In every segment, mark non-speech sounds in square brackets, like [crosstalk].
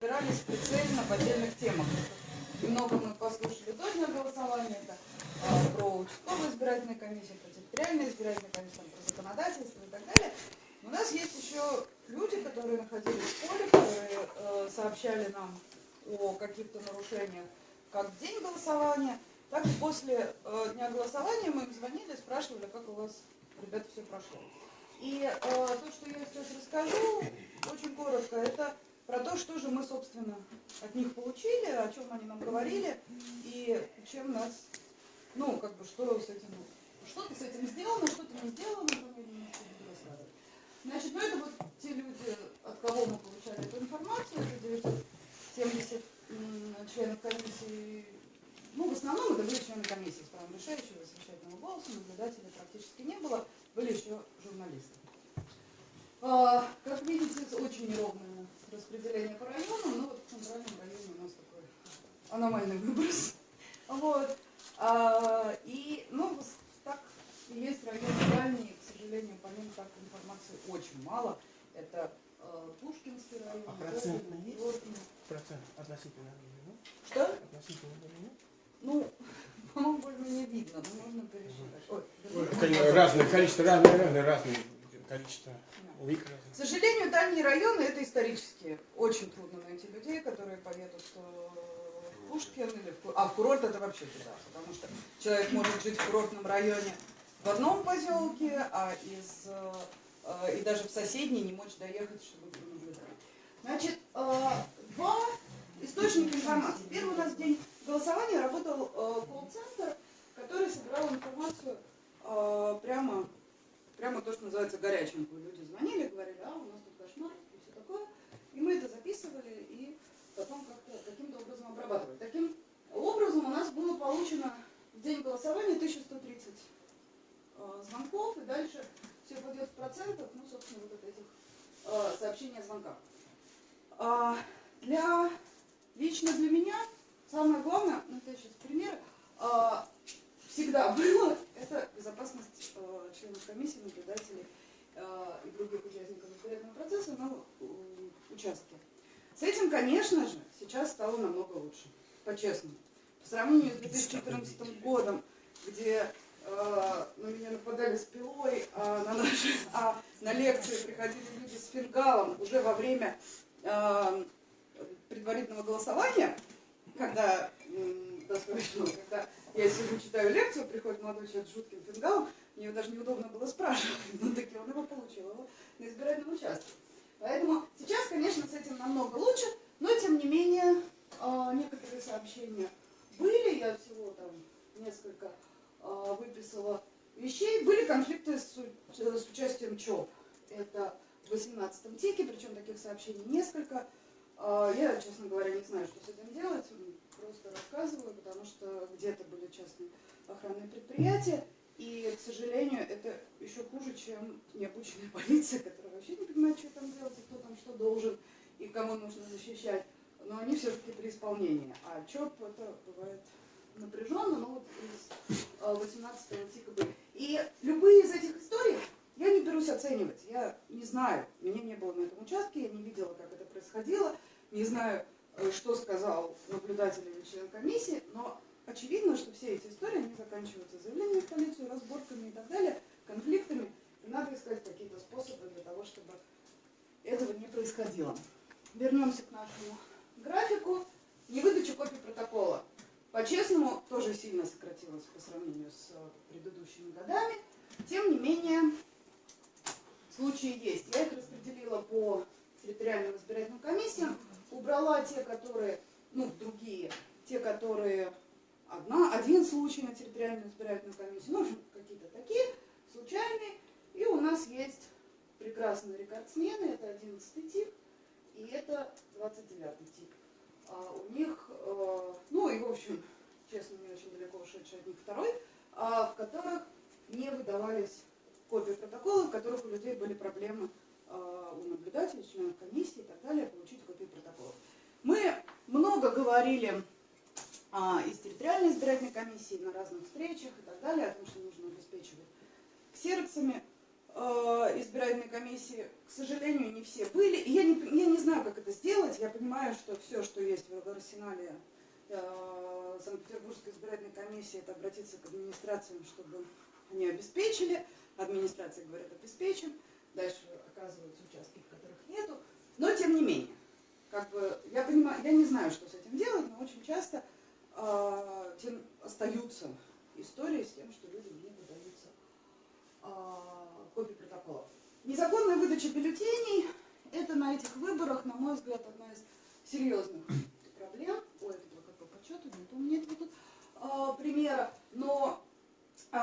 Собирались прицельно в отдельных темах. Немного мы послушали до дня голосования, это а, про участковую избирательную комиссию, про территориальную избирательную комиссию, про законодательство и так далее. У нас есть еще люди, которые находились в поле, которые э, сообщали нам о каких-то нарушениях как в день голосования, так и после э, дня голосования мы им звонили, спрашивали, как у вас, ребята, все прошло. И э, то, что я сейчас расскажу, очень коротко, это про то, что же мы, собственно, от них получили, о чем они нам говорили, и чем нас, ну, как бы, что с этим, что ты с этим сделано, что ты не сделано. Значит, ну, это вот те люди, от кого мы получали эту информацию, это 970 членов комиссии, ну, в основном это были члены комиссии с правом решающего, совещательного голоса, наблюдателей практически не было, были еще журналисты. А, как видите, очень неровное распределение по районам, но вот в центральном районе у нас такой аномальный выброс. [laughs] Вот. А, и, ну, так и есть районы дальние, к сожалению, по ним так информации очень мало. Это э, Пушкинский район. А процентно есть? Процент относительно ну? Что? Относительно ну? Ну, [laughs] по-моему, более-менее видно, но можно пересчитать. Ой, разное количество, разное, разное, разное количество улик. К сожалению, дальние районы это исторические. Очень трудно найти людей, которые поедут э, в Пушкин или в... А в курорт это вообще туда, потому что человек может жить в курортном районе в одном поселке, а из э, и даже в соседний не мочь доехать, чтобы наблюдать. Значит, э, два источника информации. Первый у нас день голосования работал колл-центр, который собирал информацию прямо прямо то, что называется горячим. Люди звонили, говорили, а у нас тут кошмар и все такое. И мы это записывали и потом как-то каким-то образом обрабатывали. Таким образом у нас было получено в день голосования 1130 э, звонков, и дальше все пойдет в процентах, ну, собственно, вот от этих э, сообщений о звонках. А для, лично для меня самое главное, ну, это сейчас пример, э, всегда было, это безопасность членов комиссии, наблюдателей э, и других участников избирательного процесса на э, участке. С этим, конечно же, сейчас стало намного лучше, по-честному. По сравнению с 2014 годом, где э, на меня нападали с пилой, а на, наши, [laughs] а на лекции приходили люди с фингалом уже во время э, предварительного голосования, когда, э, когда я сижу, читаю лекцию, приходит молодой человек с жутким фингалом, мне даже неудобно было спрашивать, но таки он его получил его на избирательном участке. Поэтому сейчас, конечно, с этим намного лучше, но тем не менее а, некоторые сообщения были, я всего там несколько а, выписала вещей. Были конфликты с, участием ЧОП. Это в 18-м тике, причем таких сообщений несколько. А, я, честно говоря, не знаю, что с этим делать просто рассказываю, потому что где-то были частные охранные предприятия, и, к сожалению, это еще хуже, чем необученная [laughs] полиция, которая вообще не понимает, что там делать, кто там что должен, и кому нужно защищать. Но они все-таки при исполнении. А ЧОП это бывает напряженно, но вот из 18 э, тика были. И любые из этих историй я не берусь оценивать. Я не знаю, меня не было на этом участке, я не видела, как это происходило, не знаю, что сказал наблюдатель или член комиссии, но очевидно, что все эти истории, они заканчиваются заявлением в полицию, разборками и так далее, конфликтами, и надо искать какие-то способы для того, чтобы этого не происходило. Вернемся к нашему графику. Невыдача копий протокола. По-честному, тоже сильно сократилась по сравнению с предыдущими годами. Тем не менее, случаи есть. Я их распределила по убрала те, которые, ну, другие, те, которые одна, один случай на территориальную избирательную комиссию, ну, какие-то такие, случайные. И у нас есть прекрасные рекордсмены, это 11 тип, и это 29 тип. А у них, э, ну и в общем, честно, не очень далеко ушедший от них второй, а, в которых не выдавались копии протоколов, в которых у людей были проблемы Э, у наблюдателей, членов комиссии и так далее, получить копии протоколов. Мы много говорили а, из территориальной избирательной комиссии на разных встречах и так далее, о том, что нужно обеспечивать ксероксами э, избирательной комиссии, к сожалению, не все были. И я не, я не знаю, как это сделать. Я понимаю, что все, что есть в арсенале э, Санкт-Петербургской избирательной комиссии, это обратиться к администрациям, чтобы они обеспечили. Администрация говорит, обеспечим. Дальше оказываются участки, в которых нету. Но тем не менее, как бы, я понимаю, я не знаю, что с этим делать, но очень часто э, тем остаются истории с тем, что людям не выдаются э, копии протоколов. Незаконная выдача бюллетеней – это на этих выборах, на мой взгляд, одна из серьезных проблем. Ой, это как по подсчету, нет у меня этого тут э, примера. Но э,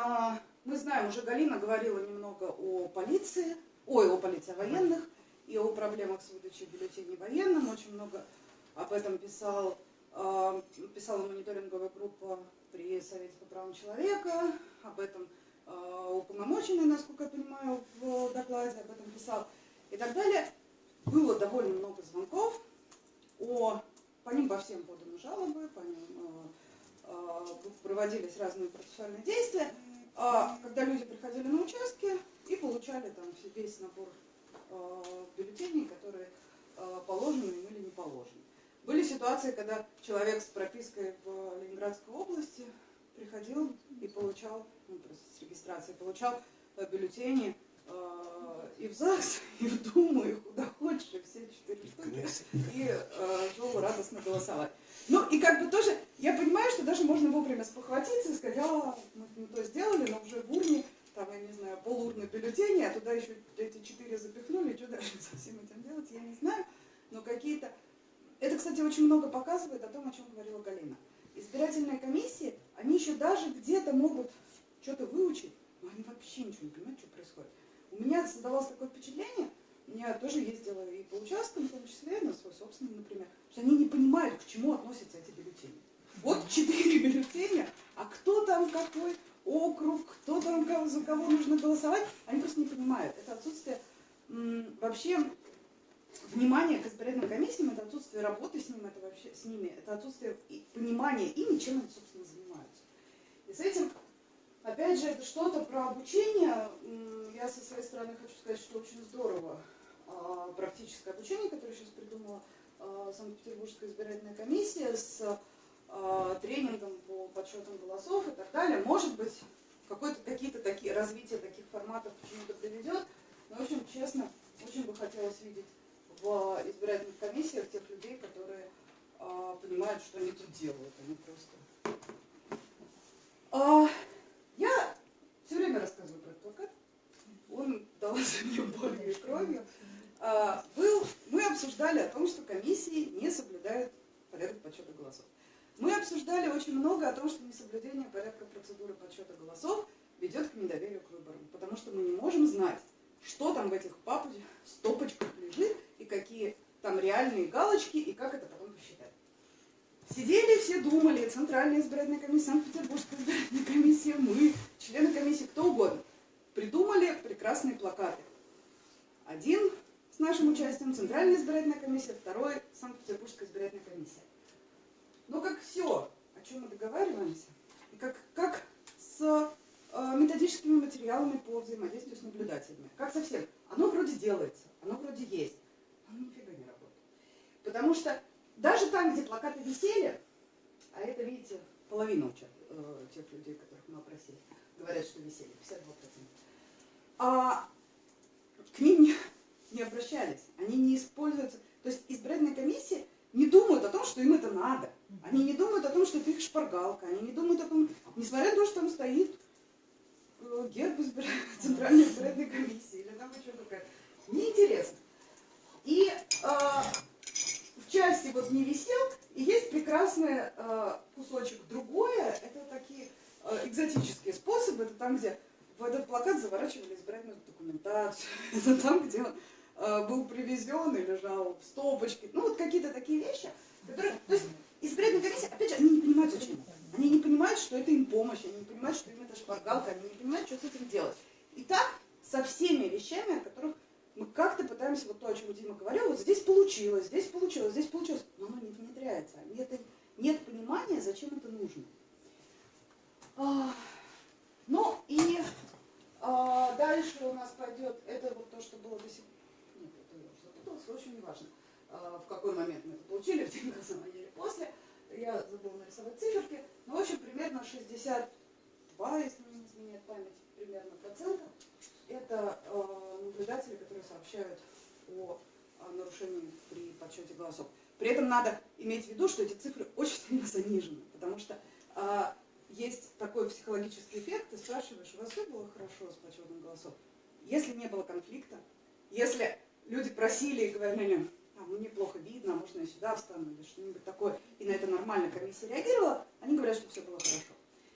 мы знаем, уже Галина говорила немного о полиции, ой, о полиции, о военных и о проблемах с выдачей бюллетеней военным. Очень много об этом писал, э, писала мониторинговая группа при Совете по правам человека, об этом э, уполномоченный, насколько я понимаю, в докладе об этом писал и так далее. Было довольно много звонков, о, по ним по всем поданы жалобы, по ним э, проводились разные процессуальные действия, когда люди приходили на участки и получали там весь набор бюллетеней, которые э, положены им или не положены. Были ситуации, когда человек с пропиской в Ленинградской области приходил и получал, ну, просто с регистрацией, получал э, бюллетени э, и в ЗАГС, [laughs] и в Думу, и куда хочешь, и все четыре штуки, и э, шел радостно голосовать. Ну, и как бы тоже, я понимаю, что даже можно вовремя спохватиться и сказать, а, мы, мы то сделали, но уже в урне, там, я не знаю, полурны бюллетени, а туда еще эти четыре запихнули, что дальше [laughs] со всем этим делать, я не знаю, но какие-то это, кстати, очень много показывает о том, о чем говорила Галина. Избирательные комиссии, они еще даже где-то могут что-то выучить, но они вообще ничего не понимают, что происходит. У меня создавалось такое впечатление, я тоже ездила и по участкам, в том числе, на свой собственный, например, что они не понимают, к чему относятся эти бюллетени. Вот четыре [laughs] бюллетеня, а кто там какой округ, кто там за кого нужно голосовать, они просто не понимают. Это отсутствие вообще внимание к избирательным комиссиям, это отсутствие работы с, ним, это вообще, с ними, это отсутствие понимания ими, чем они, собственно, занимаются. И с этим, опять же, это что-то про обучение. Я со своей стороны хочу сказать, что очень здорово а, практическое обучение, которое сейчас придумала а, Санкт-Петербургская избирательная комиссия с а, тренингом по подсчетам голосов и так далее. Может быть, какие-то такие развитие таких форматов почему-то приведет. Но, в общем, честно, очень бы хотелось видеть в избирательных комиссиях тех людей, которые а, понимают, что они тут делают, они просто... А, я все время рассказываю про этот плакат. Он дался мне болью и кровью. А, был, мы обсуждали о том, что комиссии не соблюдают порядок подсчета голосов. Мы обсуждали очень много о том, что несоблюдение порядка процедуры подсчета голосов ведет к недоверию к выборам, потому что мы не можем знать, что там в этих папочках, стопочках лежит, и какие там реальные галочки, и как это потом посчитать. Сидели все, думали, Центральная избирательная комиссия, Санкт-Петербургская избирательная комиссия, мы, члены комиссии, кто угодно, придумали прекрасные плакаты. Один с нашим участием, Центральная избирательная комиссия, второй Санкт-Петербургская избирательная комиссия. Но как все, о чем мы договариваемся, и как, как с э, методическими материалами по взаимодействию с наблюдателями, как совсем, оно вроде делается, оно вроде есть оно нифига не работает. Потому что даже там, где плакаты висели, а это, видите, половина учат, э, тех людей, которых мы опросили, говорят, что висели, 52%, а к ним не, не обращались, они не используются. То есть избирательные комиссии не думают о том, что им это надо. Они не думают о том, что это их шпаргалка. Они не думают о том, несмотря на то, что там стоит э, герб [laughs] Центральной избирательной комиссии или там еще какая-то. Неинтересно. И э, в части вот не висел, и есть прекрасный э, кусочек другое, это такие э, экзотические способы, это там, где в этот плакат заворачивали избирательную документацию, [laughs] это там, где он э, был привезен и лежал в стопочке, ну вот какие-то такие вещи, которые, то есть избирательная комиссия, опять же, они не понимают, зачем они не понимают, что это им помощь, они не понимают, что им это шпаргалка, они не понимают, что с этим делать. И так со всеми вещами, о которых мы как-то пытаемся, вот то, о чем Дима говорил, вот здесь получилось, здесь получилось, здесь получилось, но оно не внедряется. Нет, нет понимания, зачем это нужно. А, ну и, А, дальше у нас пойдет, это вот то, что было до сих пор. Нет, это я уже запуталась, в общем, неважно, а, в какой момент мы это получили, [laughs] в день голосования или после. Я забыла нарисовать циферки. Ну, в общем, примерно 62, если не изменяет память, примерно процентов. Это э, наблюдатели, которые сообщают о, о нарушении при подсчете голосов. При этом надо иметь в виду, что эти цифры очень сильно [laughs] занижены, потому что э, есть такой психологический эффект, ты спрашиваешь, у вас все было хорошо с подсчетом голосов? Если не было конфликта, если люди просили и говорили, а, ну неплохо видно, а можно я сюда встану или что-нибудь такое, и на это нормально комиссия реагировала, они говорят, что все было хорошо.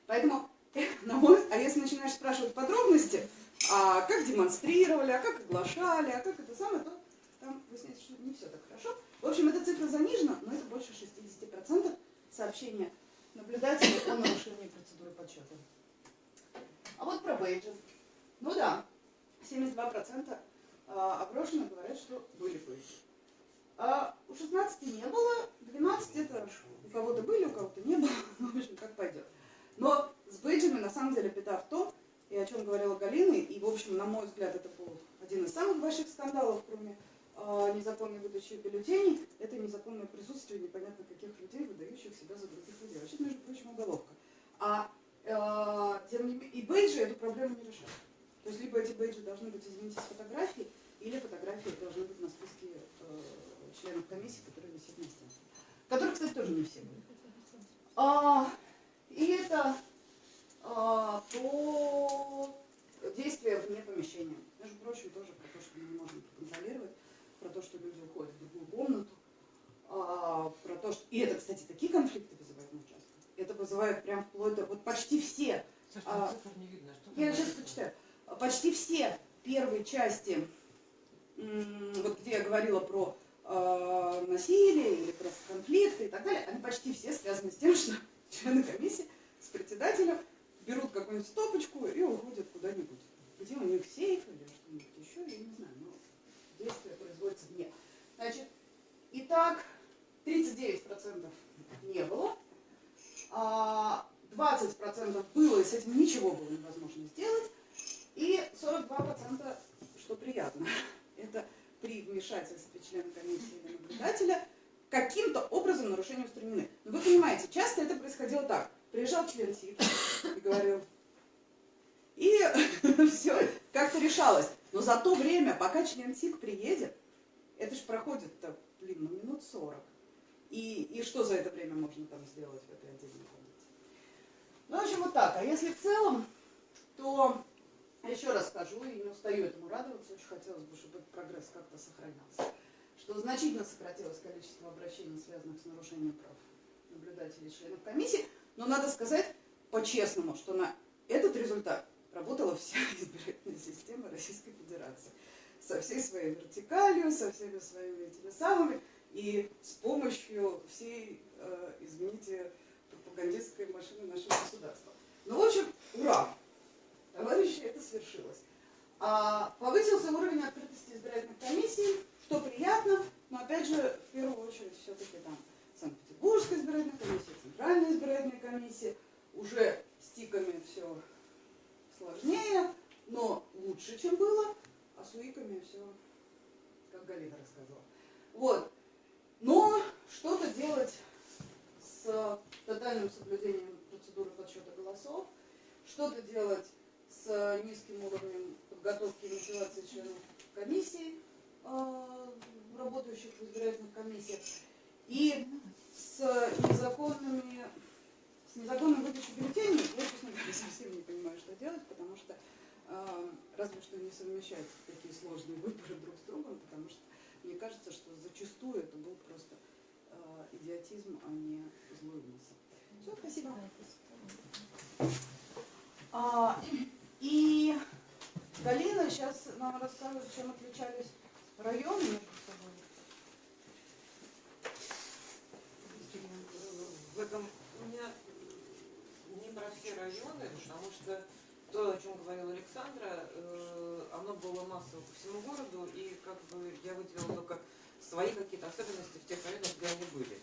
Поэтому, [laughs] на мой, а если начинаешь спрашивать подробности, а как демонстрировали, а как оглашали, а как это самое, то там выясняется, что не все так хорошо. В общем, эта цифра занижена, но это больше 60% сообщения наблюдателей о нарушении процедуры подсчета. А вот про бейджи. Ну да, 72% опрошенных говорят, что были бейджи. А у 16 не было, 12 это у кого-то были, у кого-то не было, ну, [laughs] в общем, как пойдет. Но с бейджами на самом деле беда в том, и о чем говорила Галина, и, в общем, на мой взгляд, это был один из самых больших скандалов, кроме э, незаконной выдачи бюллетеней, это незаконное присутствие непонятно каких людей, выдающих себя за других людей. Вообще, между прочим, уголовка. А э, тем не и бейджи эту проблему не решают. То есть, либо эти бейджи должны быть, извините, с фотографией, или фотографии должны быть на списке э, членов комиссии, которые висят на стенке. Которые, кстати, тоже не все были. А, и это а, по действия вне помещения. Между прочим, тоже про то, что мы не можем контролировать, про то, что люди уходят в другую комнату, а, про то, что... И это, кстати, такие конфликты вызывают на участке. Это вызывает прям вплоть до... Вот почти все... Саша, а, не видно. Что я сейчас почитаю. Почти все первые части, вот где я говорила про э, насилие или про конфликты и так далее, они почти все связаны с тем, [laughs] что члены комиссии с председателем берут какую-нибудь стопочку и уходят куда-нибудь. Где у них сейф или что-нибудь еще, я не знаю, но действие производится вне. Значит, итак, 39% не было, 20% а было, и с этим ничего было невозможно сделать, и 42%, что приятно, [laughs] это при вмешательстве члена комиссии или наблюдателя каким-то образом нарушения устранены. Но вы понимаете, часто это происходило так. Приезжал член СИК и говорил, и [laughs] все как-то решалось. Но за то время, пока член СИК приедет, это же проходит-то, блин, ну минут 40. И, и что за это время можно там сделать в этой отдельной комнате? Ну, в общем, вот так. А если в целом, то еще раз скажу, и не устаю этому радоваться, очень хотелось бы, чтобы этот прогресс как-то сохранялся, что значительно сократилось количество обращений, связанных с нарушением прав наблюдателей и членов комиссии, но надо сказать по-честному, что на этот результат работала вся [laughs] избирательная система Российской Федерации. Со всей своей вертикалью, со всеми своими этими самыми, и с помощью всей, э, извините, пропагандистской машины нашего государства. Ну, в общем, ура! Товарищи, это свершилось. А, повысился уровень открытости избирательных комиссий, что приятно, но опять же, в первую очередь, все-таки там Санкт-Петербургская избирательная комиссия, Центральная избирательная комиссия, уже с тиками все сложнее, но лучше, чем было, а с УИКами все, как Галина рассказала. Вот. Но что-то делать с тотальным соблюдением процедуры подсчета голосов, что-то делать с низким уровнем подготовки и мотивации членов комиссии, э, работающих в избирательных комиссиях, и с незаконными с незаконной выдачей бюллетеней, я, честно говоря, совсем не понимаю, что делать, потому что э, разве что не совмещать такие сложные выборы друг с другом, потому что мне кажется, что зачастую это был просто э, идиотизм, а не злой умысел. Все, спасибо. А, и Галина сейчас нам расскажет, чем отличались районы между собой. В этом у меня не про все районы, потому что то, о чем говорила Александра, э, оно было массово по всему городу, и как бы я выделила только свои какие-то особенности в тех районах, где они были.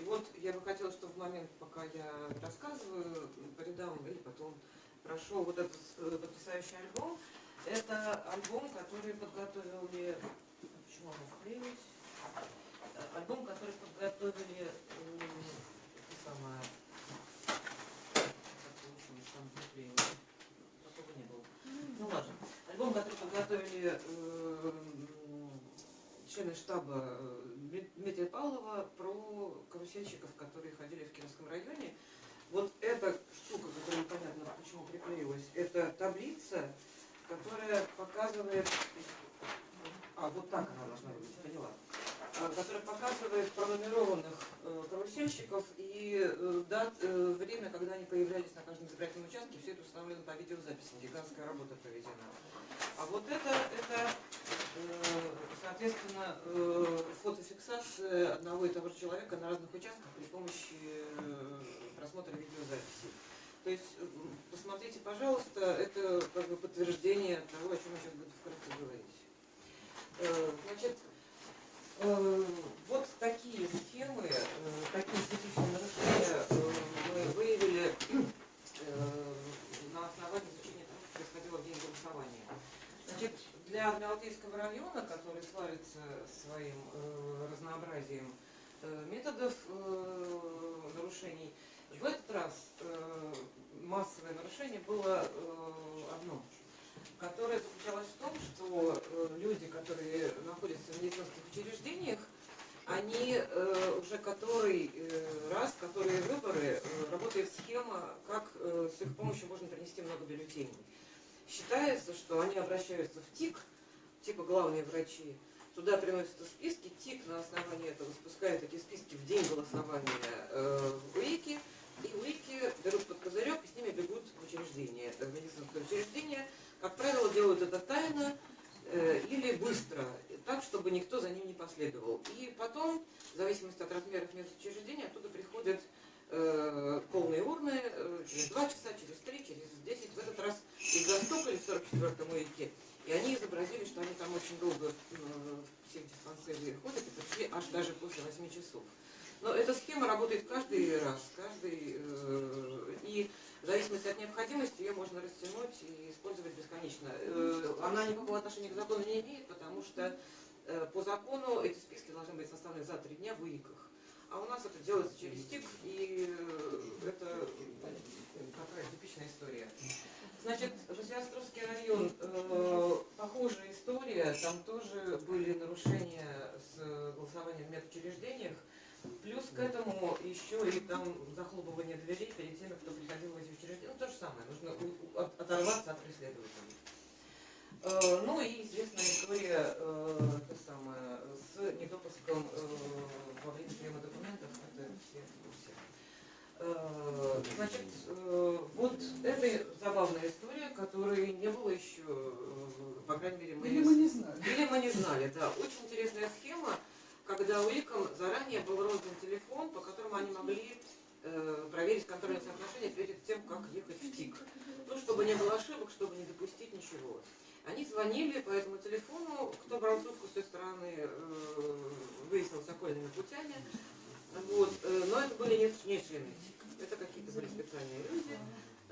И вот я бы хотела, чтобы в момент, пока я рассказываю, по рядам или потом прошел вот этот э, потрясающий альбом. Это альбом, который подготовили... Почему он вклеилась? Э, Альбом, который подготовили... это самое... Как получилось, там вклеилось. Такого не было. Ну ладно. Альбом, который подготовили э, члены штаба Дмит- Дмитрия Павлова про карусельщиков, которые ходили в Кировском районе. Вот эта штука, которая непонятно почему приклеилась, это таблица, которая показывает... А, вот так она должна быть, поняла. А, Которая показывает пронумерованных э, карусельщиков и э, дат, э, время, когда они появлялись на каждом избирательном участке. Все это установлено по видеозаписи. Гигантская работа проведена. А вот это, это соответственно, фотофиксация одного и того же человека на разных участках при помощи просмотра видеозаписи. То есть, посмотрите, пожалуйста, это как бы подтверждение того, о чем я сейчас буду вкратце говорить. Э, Значит, э, вот такие схемы, э, такие специфичные нарушения мы выявили на основании изучения того, что происходило в день голосования. Значит, для Адмиралтейского района, который славится своим разнообразием методов нарушений, в этот раз э, массовое нарушение было э, одно, которое заключалось в том, что э, люди, которые находятся в медицинских учреждениях, они э, уже который э, раз, которые выборы, э, работает схема, как э, с их помощью можно принести много бюллетеней. Считается, что они обращаются в ТИК, типа главные врачи, туда приносятся списки, ТИК на основании этого спускает эти списки в день голосования э, в УИКи, и УИКи берут под козырек и с ними бегут в учреждение, в медицинское учреждение. Как правило, делают это тайно э, или быстро, так, чтобы никто за ним не последовал. И потом, в зависимости от размеров медучреждения, оттуда приходят э, полные урны э, через 2 часа, через 3, через 10, в этот раз их застукали в 44-м УИКе, и они изобразили, что они там очень долго в диспансере ходят и пришли аж даже после 8 часов. Но эта схема работает каждый раз, каждый, э, и в зависимости от необходимости ее можно растянуть и использовать бесконечно. Э, она никакого отношения к закону не имеет, потому что э, по закону эти списки должны быть составлены за три дня в ИИКах. А у нас это делается через ТИК, и это такая типичная история. Значит, Василиостровский район, э, похожая история, там тоже были нарушения с голосованием в медучреждениях. Плюс к этому еще и там захлопывание дверей перед теми, кто приходил в эти учреждения. Ну, то же самое, нужно оторваться от преследователей. Э, Ну и известная история э, та самая, с недопуском э, во время приема документов, это все в курсе. Э, Значит, э, вот это забавная история, которой не было еще, по крайней мере, мы, Или мы не знали. или мы не знали, да. Очень интересная схема, когда УИКам заранее был роздан телефон, по которому они могли э, проверить контрольные соотношения перед тем, как ехать в ТИК. Ну, чтобы не было ошибок, чтобы не допустить ничего. Они звонили по этому телефону, кто брал трубку с той стороны, э, выяснилось окольными путями. Вот, э, но это были не, не это какие-то были специальные люди.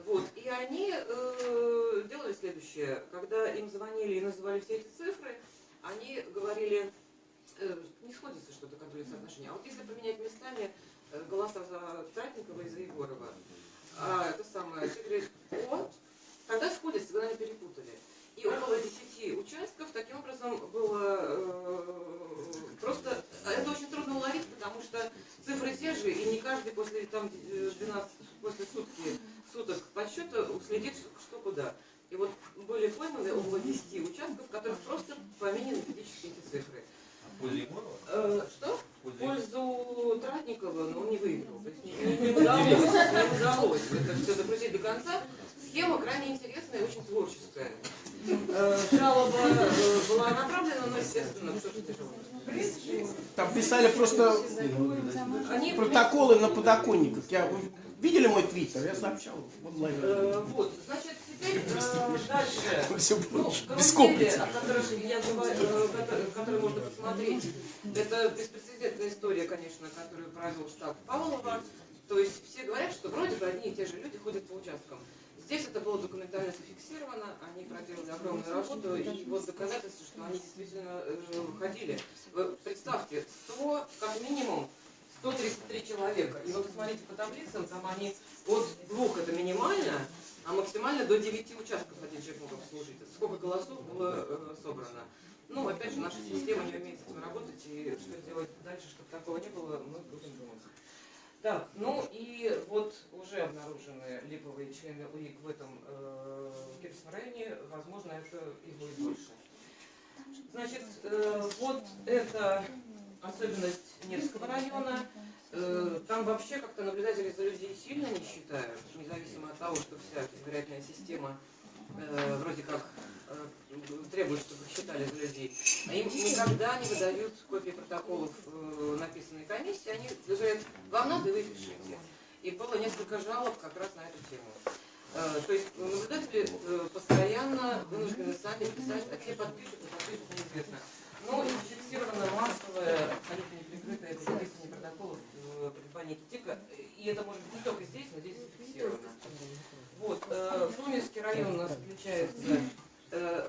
Вот, и они э, делали следующее. Когда им звонили и называли все эти цифры, они говорили, не сходится что-то контрольное соотношение. А вот если поменять местами э, голоса за Тратникова и за Егорова, а, это самое, ты говоришь, о, тогда сходится, вы, наверное, перепутали. И около 10 участков таким образом было э, просто... а Это очень трудно уловить, потому что цифры те же, и не каждый после там, э, 12, после сутки, суток подсчета уследит, что куда. И вот были пойманы около 10 участков, в которых просто поменены физически эти цифры. Э, что? В пользу Тратникова, но он не выиграл. То есть не, не- не удалось, не удалось это все докрутить до конца. Схема крайне интересная и очень творческая. Э, Жалоба э, была направлена, но, естественно, кто же тяжело. Там писали просто протоколы на подоконниках. Я, видели мой твиттер? Я сообщал в онлайне. Э, вот, значит, теперь э, дальше. [laughs] Все Ну, без комплексов. э, которые можно посмотреть, это беспрецедентная история, конечно, которую провел штаб Павлова. То есть все говорят, что вроде бы одни и те же люди ходят по участкам. Здесь это было документально зафиксировано, они проделали огромную работу, и вот доказательство, что они действительно э, ходили. Вы представьте, 100, как минимум, 133 человека. И вот посмотрите по таблицам, там они от двух это минимально, а максимально до 9 участков один человек мог обслужить. Сколько голосов было э, собрано. Ну, опять же, наша система не умеет с этим работать, и что сделать дальше, чтобы такого не было, мы будем думать. Так, ну и вот уже обнаружены липовые члены УИК в этом э, Кирском районе, возможно, это и будет больше. Значит, э, вот это особенность Невского района. Э, там вообще как-то наблюдатели за людей сильно не считают, независимо от того, что вся избирательная система э, вроде как э, требует, чтобы считали за людей. А им никогда не выдают копии протоколов написанной комиссии. Они говорят, вам надо, вы пишите. И было несколько жалоб как раз на эту тему. То есть наблюдатели постоянно вынуждены сами писать, а те подпишут, не подпишут, неизвестно. Но и зафиксировано массовое, абсолютно неприкрытое переписывание протоколов э, погибания Китика. И это может быть не только здесь, но здесь зафиксировано. Вот, э, Сумерский район у нас включается э,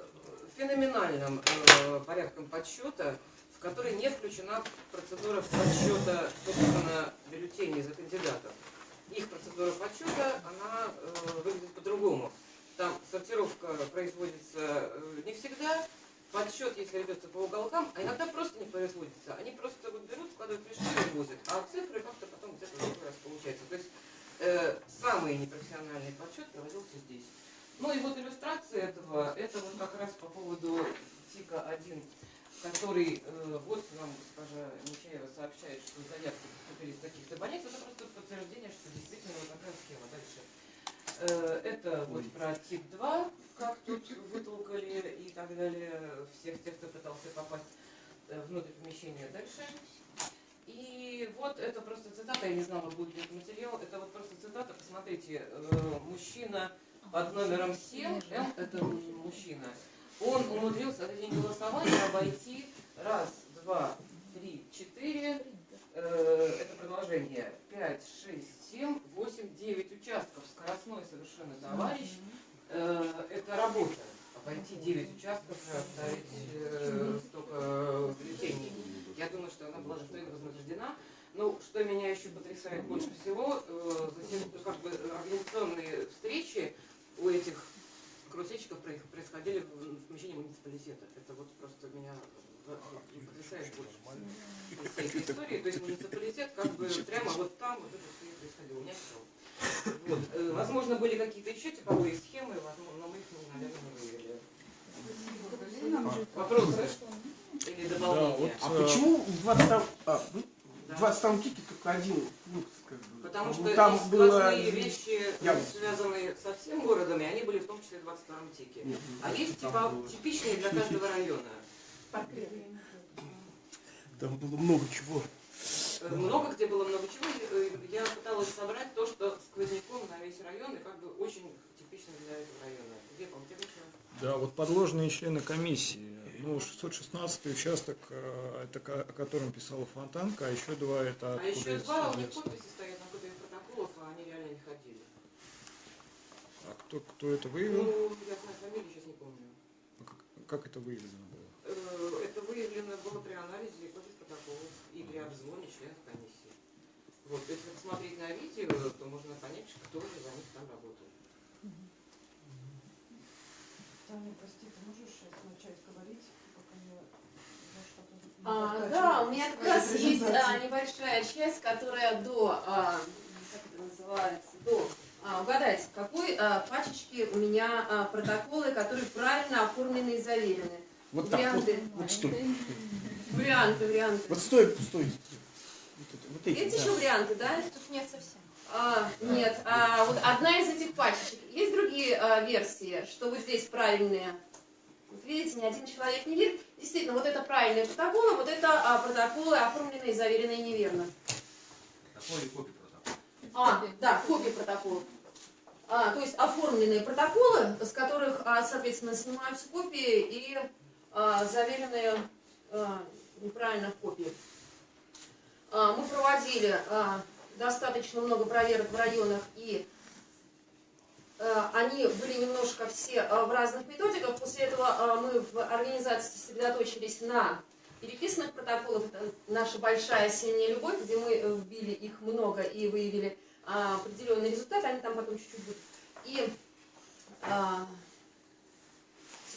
феноменальным э, порядком подсчета, в который не включена процедура подсчета, собственно, бюллетеней за кандидатов. Их процедура подсчета, она э, выглядит по-другому. Там сортировка производится э, не всегда, подсчет, если ведется по уголкам, а иногда просто не производится. Они просто вот берут, вкладывают пришли и возят, а цифры как-то потом где-то другой раз получается. То есть э, самый непрофессиональный подсчет проводился здесь. Ну и вот иллюстрация этого, это вот как раз по поводу ТИКа-1, который э, вот нам госпожа Нечаева сообщает, что заявки поступили из таких-то больниц. Это просто подтверждение, что действительно вот такая схема. Дальше. Э, это вот про ТИК-2, как тут вытолкали и так далее всех тех, кто пытался попасть э, внутрь помещения. Дальше. И вот это просто цитата, я не знала, будет ли это материал, это вот просто цитата, посмотрите, э, мужчина под номером 7, М это мужчина, он умудрился в день голосования обойти раз, два, три, четыре, это продолжение, пять, шесть, семь, восемь, девять участков, скоростной совершенно товарищ, э, это работа, обойти 9 участков и оставить э, столько бюллетеней. Я думаю, что она была достойно вознаграждена. Ну, что меня еще потрясает больше всего, э, затем, как бы организационные встречи у этих проис- происходили в помещении муниципалитета. Это вот просто меня э, э, потрясает больше всего из всей этой истории. То есть муниципалитет как бы прямо вот там вот это все и происходило. У меня все. Вот. Э, Возможно, были какие-то еще типовые схемы, возможно, но мы их, ну, наверное, не выявили. Вопросы или Да, дополнения? вот, А э, почему в 20 а, вы- Да. в 20 тике только один пункт? Как бы? Потому что там есть было... сквозные вещи, Явно. связанные со всем городом, и они были в том числе в 22-м тике. Нет, А есть типа было- типичные для каждого района. Там было много чего. Э, Много где было много чего. Э, Я пыталась собрать то, что сквозняком на весь район, и как бы очень типично для этого района. Где еще? Да, вот подложные члены комиссии. Ну, 616 участок, э, это о котором писала Фонтанка, а еще два это А еще два, у них подписи стоят на копиях протоколов, а они реально не ходили. А кто, кто это выявил? Ну, я знаю фамилию, сейчас не помню. А Как, как это выявлено выявлено было при анализе копий протоколов и при обзвоне членов комиссии. Вот, если посмотреть на видео, то можно понять, кто же за них там работал. Таня, прости, ты можешь сейчас начать говорить, пока я А, подтачиваю да, у меня как раз есть а, небольшая часть, которая до, а, как это называется, до, а, угадайте, в какой а, пачечке у меня а, протоколы, которые правильно оформлены и заверены. Вот так, вот, Варианты. вот стой. Варианты, варианты. Вот стой, стой. Вот, это, вот эти, Есть да. еще варианты, да? Тут нет совсем. А, нет, а, вот одна из этих пачечек. Есть другие а, версии, что вот здесь правильные. Вот видите, ни один человек не видит. Действительно, вот это правильные протоколы, вот это а, протоколы, оформленные и заверенные неверно. Такой копий протокола. А, да, копии протоколов. А, то есть оформленные протоколы, с которых, а, соответственно, снимаются копии и заверенные а, неправильно копии. А, мы проводили а, достаточно много проверок в районах и они были немножко все в разных методиках. После этого мы в организации сосредоточились на переписанных протоколах. Это наша большая осенняя любовь, где мы э, вбили их много и выявили а, определенный результат. Они там потом чуть-чуть будут. И а,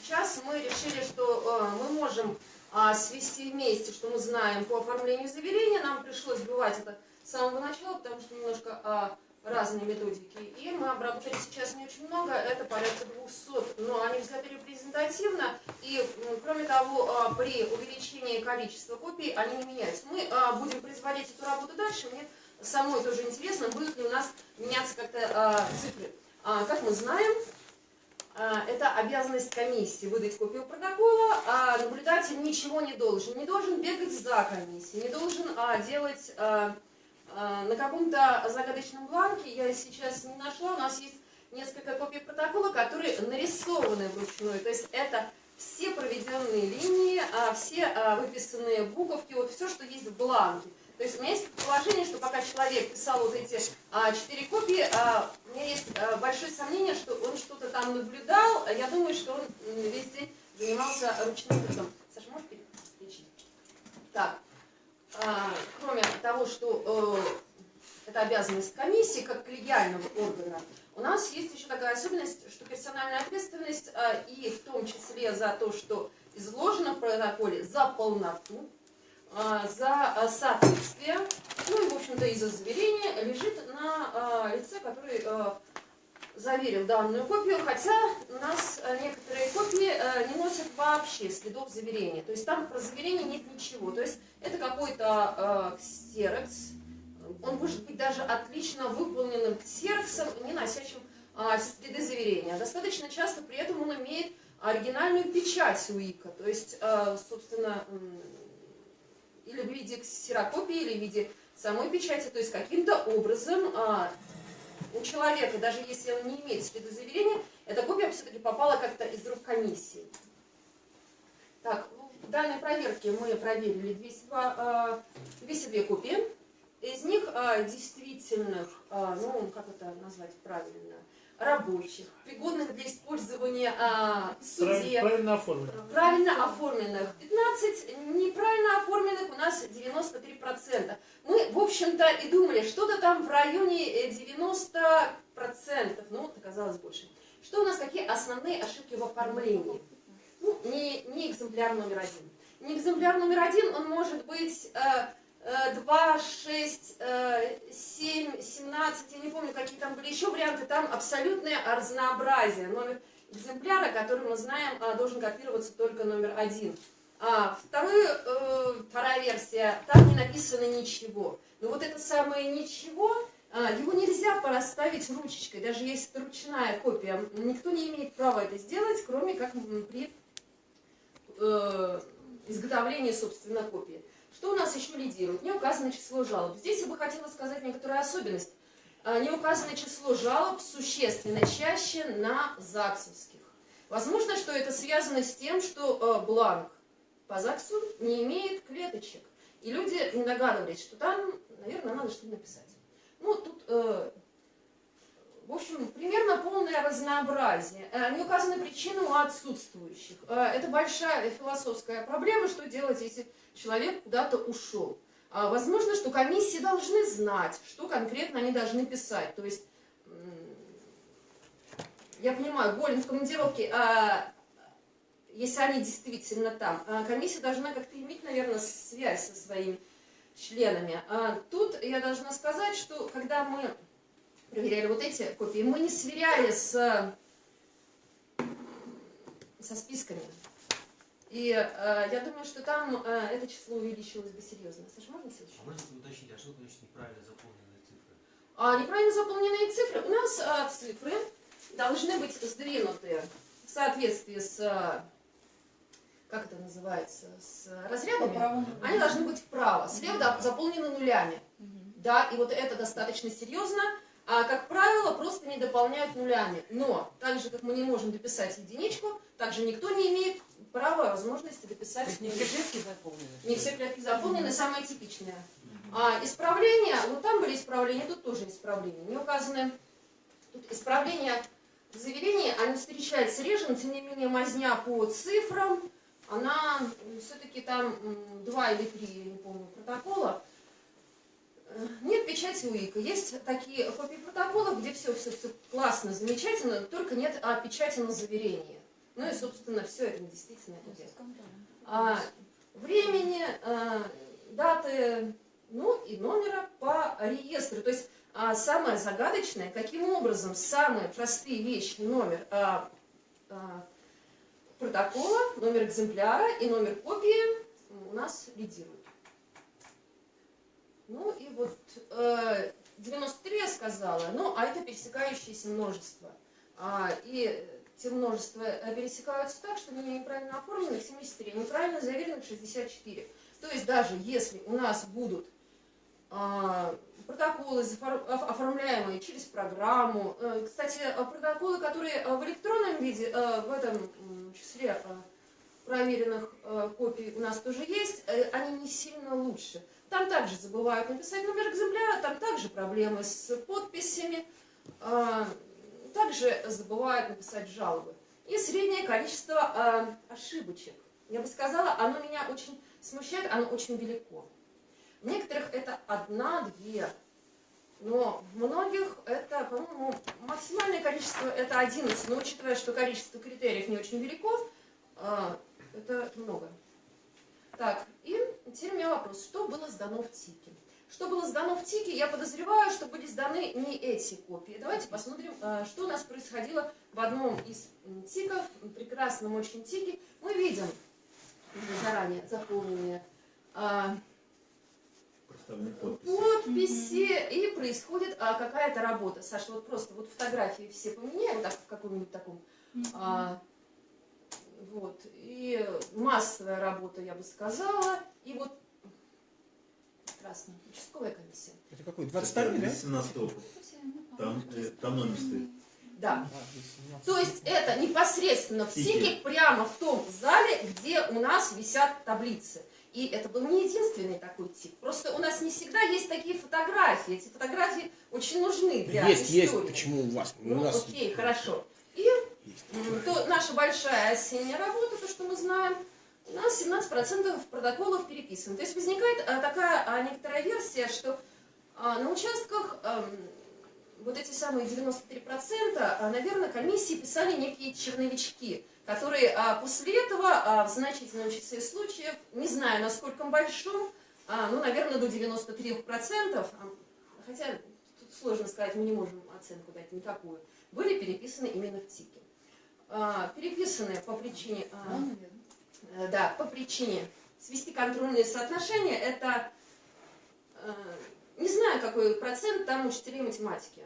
сейчас мы решили, что а, мы можем а, свести вместе, что мы знаем по оформлению заверения. Нам пришлось сбивать это с самого начала, потому что немножко а, разные методики. И мы обработали сейчас не очень много, это порядка 200, но они взяты репрезентативно. И, кроме того, а, при увеличении количества копий они не меняются. Мы будем производить эту работу дальше. Мне самой тоже интересно, будут ли у нас меняться как-то цифры. Как мы знаем, это обязанность комиссии выдать копию протокола, а наблюдатель ничего не должен. Не должен бегать за комиссией, не должен а, делать а, а, на каком-то загадочном бланке, я сейчас не нашла, у нас есть несколько копий протокола, которые нарисованы вручную. То есть это все проведенные линии, а, все а, выписанные буковки, вот все, что есть в бланке. То есть у меня есть предположение, что пока человек писал вот эти а, четыре копии, а, у меня есть а, большое сомнение, что он что-то там наблюдал. Я думаю, что он весь день занимался ручным трудом. Саша, можешь переключить? Так, а, кроме того, что э, это обязанность комиссии как коллегиального органа, у нас есть еще такая особенность, что персональная ответственность, а, и в том числе за то, что изложено в протоколе, за полноту, за а, соответствие, ну и, в общем-то, и за заверение, лежит на а, лице, который а, заверил данную копию, хотя у нас а, некоторые копии а, не носят вообще следов заверения. То есть там про заверение нет ничего. То есть это какой-то а, ксерокс, он может быть даже отлично выполненным ксероксом, не носящим а, следы заверения. Достаточно часто при этом он имеет оригинальную печать УИКа, то есть, а, собственно, или в виде ксерокопии, или в виде самой печати, то есть каким-то образом а, у человека, даже если он не имеет следы заверения, эта копия все-таки попала как-то из рук комиссии. Так, в данной проверке мы проверили 202, а, 202 копии. Из них а, действительных, а, ну, как это назвать правильно, рабочих, пригодных для использования а, в суде, Правильно оформлено. правильно оформленных 15, неправильно оформленных у нас 93%. Мы, в общем-то, и думали, что-то там в районе э, 90%, ну, вот оказалось больше. Что у нас, какие основные ошибки в оформлении? Ну, не, не экземпляр номер один. Не экземпляр номер один, он может быть э, э, 2, 6, э, 7, 17, я не помню, какие там были еще варианты, там абсолютное разнообразие. Номер экземпляра, который мы знаем, а, должен копироваться только номер один. А вторую, э, вторая версия, там не написано ничего. Но вот это самое ничего, а, его нельзя порасставить ручечкой, даже если это ручная копия. Никто не имеет права это сделать, кроме как при э, изготовлении, собственно, копии. Что у нас еще лидирует? Не указано число жалоб. Здесь я бы хотела сказать некоторую особенность. А, Не указано число жалоб существенно чаще на ЗАГСовских. Возможно, что это связано с тем, что э, бланк по ЗАГСу не имеет клеточек. И люди не догадывались, что там, наверное, надо что-то написать. Ну, тут, э, в общем, примерно полное разнообразие. Э, не указаны причины у отсутствующих. Э, это большая философская проблема, что делать, если человек куда-то ушел. А, Возможно, что комиссии должны знать, что конкретно они должны писать. То есть, м, я понимаю, Голин в командировке, а, если они действительно там, а, комиссия должна как-то иметь, наверное, связь со своими членами. А Тут я должна сказать, что когда мы проверяли вот эти копии, мы не сверяли с, со списками. И э, я думаю, что там э, это число увеличилось бы серьезно. Саша, можно следующий? А можно уточнить, а что значит неправильно заполненные цифры? А неправильно заполненные цифры. У нас а, цифры должны быть сдвинуты в соответствии с, как это называется, с разрядами. Они должны быть вправо. Слева да, заполнены нулями. Да, и вот это достаточно серьезно. А, как правило, просто не дополняют нулями. Но, так же, как мы не можем дописать единичку, также никто не имеет права, возможности дописать То есть не все клетки заполнены? не все клетки заполнены, самое типичное. А исправления, вот там были исправления, тут тоже исправления. Не указаны тут исправления заверения, они встречаются реже, но тем не менее мазня по цифрам, она все-таки там два или три, я не помню, протокола. Э, Нет печати УИКа. Есть такие копии протоколов, где все, все, все классно, замечательно, только нет а, печати на заверение. Ну и, собственно, все это действительно идет. А, времени, а, даты, ну и номера по реестру. То есть а, самое загадочное, каким образом самые простые вещи, номер а, а, протокола, номер экземпляра и номер копии у нас лидируют. Ну и вот э, 93 я сказала, ну а это пересекающееся множество. А, и те множества э, пересекаются так, что они неправильно оформлены 73, неправильно заверенных 64. То есть даже если у нас будут а, протоколы, оформляемые через программу, э, кстати, э, протоколы, которые э, в электронном виде, в этом числе проверенных копий у нас тоже есть, они не сильно лучше. Там также забывают написать номер экземпляра, там также проблемы с подписями, также забывают написать жалобы. И среднее количество ошибочек. Я бы сказала, оно меня очень смущает, оно очень велико. Некоторых это одна-две, но многих это, по-моему, максимальное количество это 11, но учитывая, что количество критериев не очень велико, а, это много. Так, и теперь у меня вопрос, что было сдано в ТИКе? Что было сдано в ТИКе, я подозреваю, что были сданы не эти копии. Давайте посмотрим, а, что у нас происходило в одном из ТИКов, прекрасном очень ТИКе. Мы видим уже заранее заполненные а, подписи, и происходит а, какая-то работа. Саша, вот просто вот фотографии все поменяй, вот так в каком-нибудь таком а, вот. И массовая работа, я бы сказала. И вот прекрасно. Участковая комиссия. Это какой? 22 да? 17 опыт. Там, э, там номер стоит. Да. То есть это непосредственно в СИКе, прямо в том зале, где у нас висят таблицы. И это был не единственный такой тип. Просто у нас не всегда есть такие фотографии. Эти фотографии очень нужны для Есть, есть. истории. Почему у вас? У Ну, нас окей, хорошо. И есть. То наша большая осенняя работа, то, что мы знаем, у нас 17% протоколов переписано. То есть возникает а, такая а, некоторая версия, что а, на участках вот эти самые 93%, а, наверное, комиссии писали некие черновички, которые а, после этого а, в значительном числе случаев, не знаю, насколько большом, а, ну, наверное, до 93%, а, хотя тут сложно сказать, мы не можем оценку дать никакую, были переписаны именно в ТИКе. Переписаны по причине, э, да, по причине свести контрольные соотношения, это, э, не знаю, какой процент там учителей математики,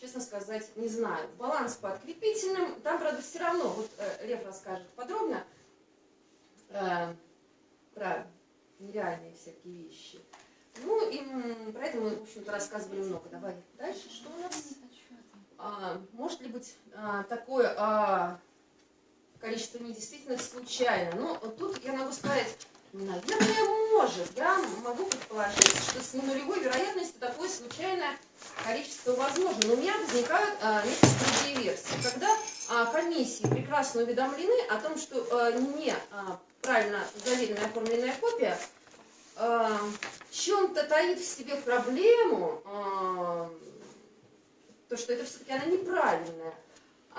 честно сказать, не знаю. Баланс по открепительным, там, правда, все равно, вот э, Лев расскажет подробно э, про нереальные всякие вещи. Ну, и про это мы, в общем-то, рассказывали много. Давай дальше, что у нас? А, может ли быть а, такое а, количество недействительных случайно? Ну, тут я могу сказать, наверное, может. Я могу предположить, что с ненулевой вероятностью такое случайное количество возможно. Но у меня возникают а, некоторые другие версии. Когда а, комиссии прекрасно уведомлены о том, что а, не а, правильно заверенная оформленная копия а, чем-то таит в себе проблему, а, то, что это все-таки она неправильная.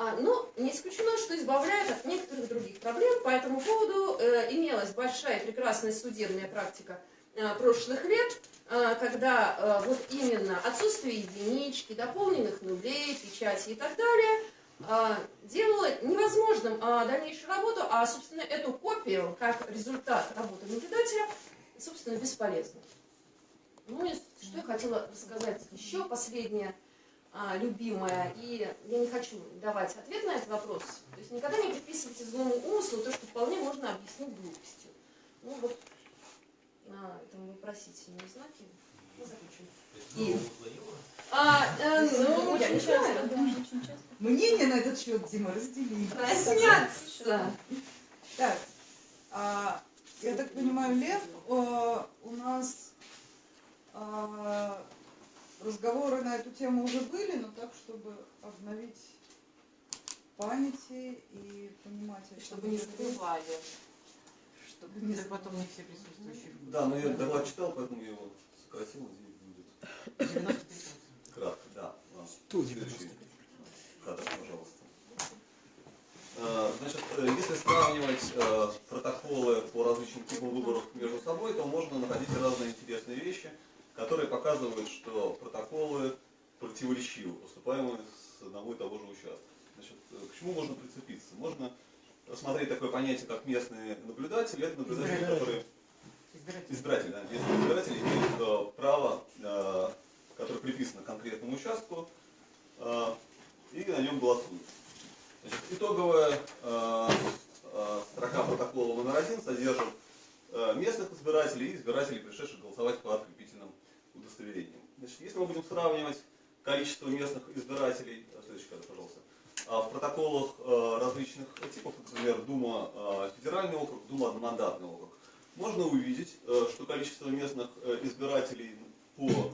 А, но не исключено, что избавляет от некоторых других проблем. По этому поводу э, имелась большая прекрасная судебная практика э, прошлых лет, э, когда вот именно отсутствие единички, дополненных нулей, печати и так далее делало невозможным дальнейшую работу, а, собственно, эту копию, как результат работы наблюдателя, собственно, бесполезно. Ну и что я хотела сказать еще, последнее а, любимая, и я не хочу давать ответ на этот вопрос. То есть никогда не приписывайте злому умыслу то, что вполне можно объяснить глупостью. Ну вот на этом вопросительном знаке мы закончим. И, а, э, ну, я не знаю. Мнение на этот счет, Дима, разделили. Проснятся. Так, а, я так понимаю, Лев, э, у нас а, разговоры на эту тему уже были, но так, чтобы обновить памяти и понимать, Чтобы не забывали. Чтобы не потом не все присутствующие. Да, но я доклад читал, поэтому я его сократил, здесь будет 93%. кратко, да. Следующий кадр, пожалуйста. Э, Значит, э, если сравнивать э, протоколы по различным типам выборов между собой, то можно находить разные интересные вещи, которые показывают, что протоколы противоречивы, поступаемые с одного и того же участка. Значит, э, к чему можно прицепиться? Можно рассмотреть такое понятие, как местные наблюдатели. Это наблюдатели, Избиратели. которые Избиратель. избиратели, да, местные избиратели имеют э, право, э, которое приписано конкретному участку, и на нем голосуют. Значит, итоговая строка протокола номер один содержит местных избирателей и избирателей, пришедших голосовать по открепительным удостоверениям. Значит, если мы будем сравнивать количество местных избирателей, следующий пожалуйста, а в протоколах э, различных типов, например, Дума э, федеральный округ, Дума одномандатный округ, можно увидеть, э, что количество местных э, избирателей по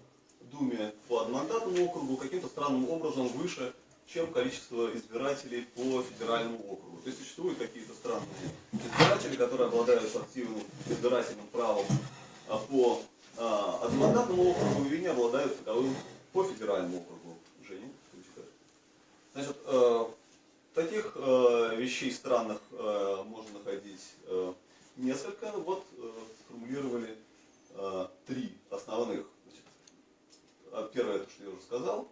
Думе по одномандатному округу каким-то странным образом выше, чем количество избирателей по федеральному округу. То есть существуют какие-то странные избиратели, которые обладают активным избирательным правом а, по а, одномандатному округу и не обладают таковым по федеральному округу. Женя. Значит, э, таких э, вещей странных э, можно находить несколько. Вот э, сформулировали три основных. Значит, а первое, это что я уже сказал.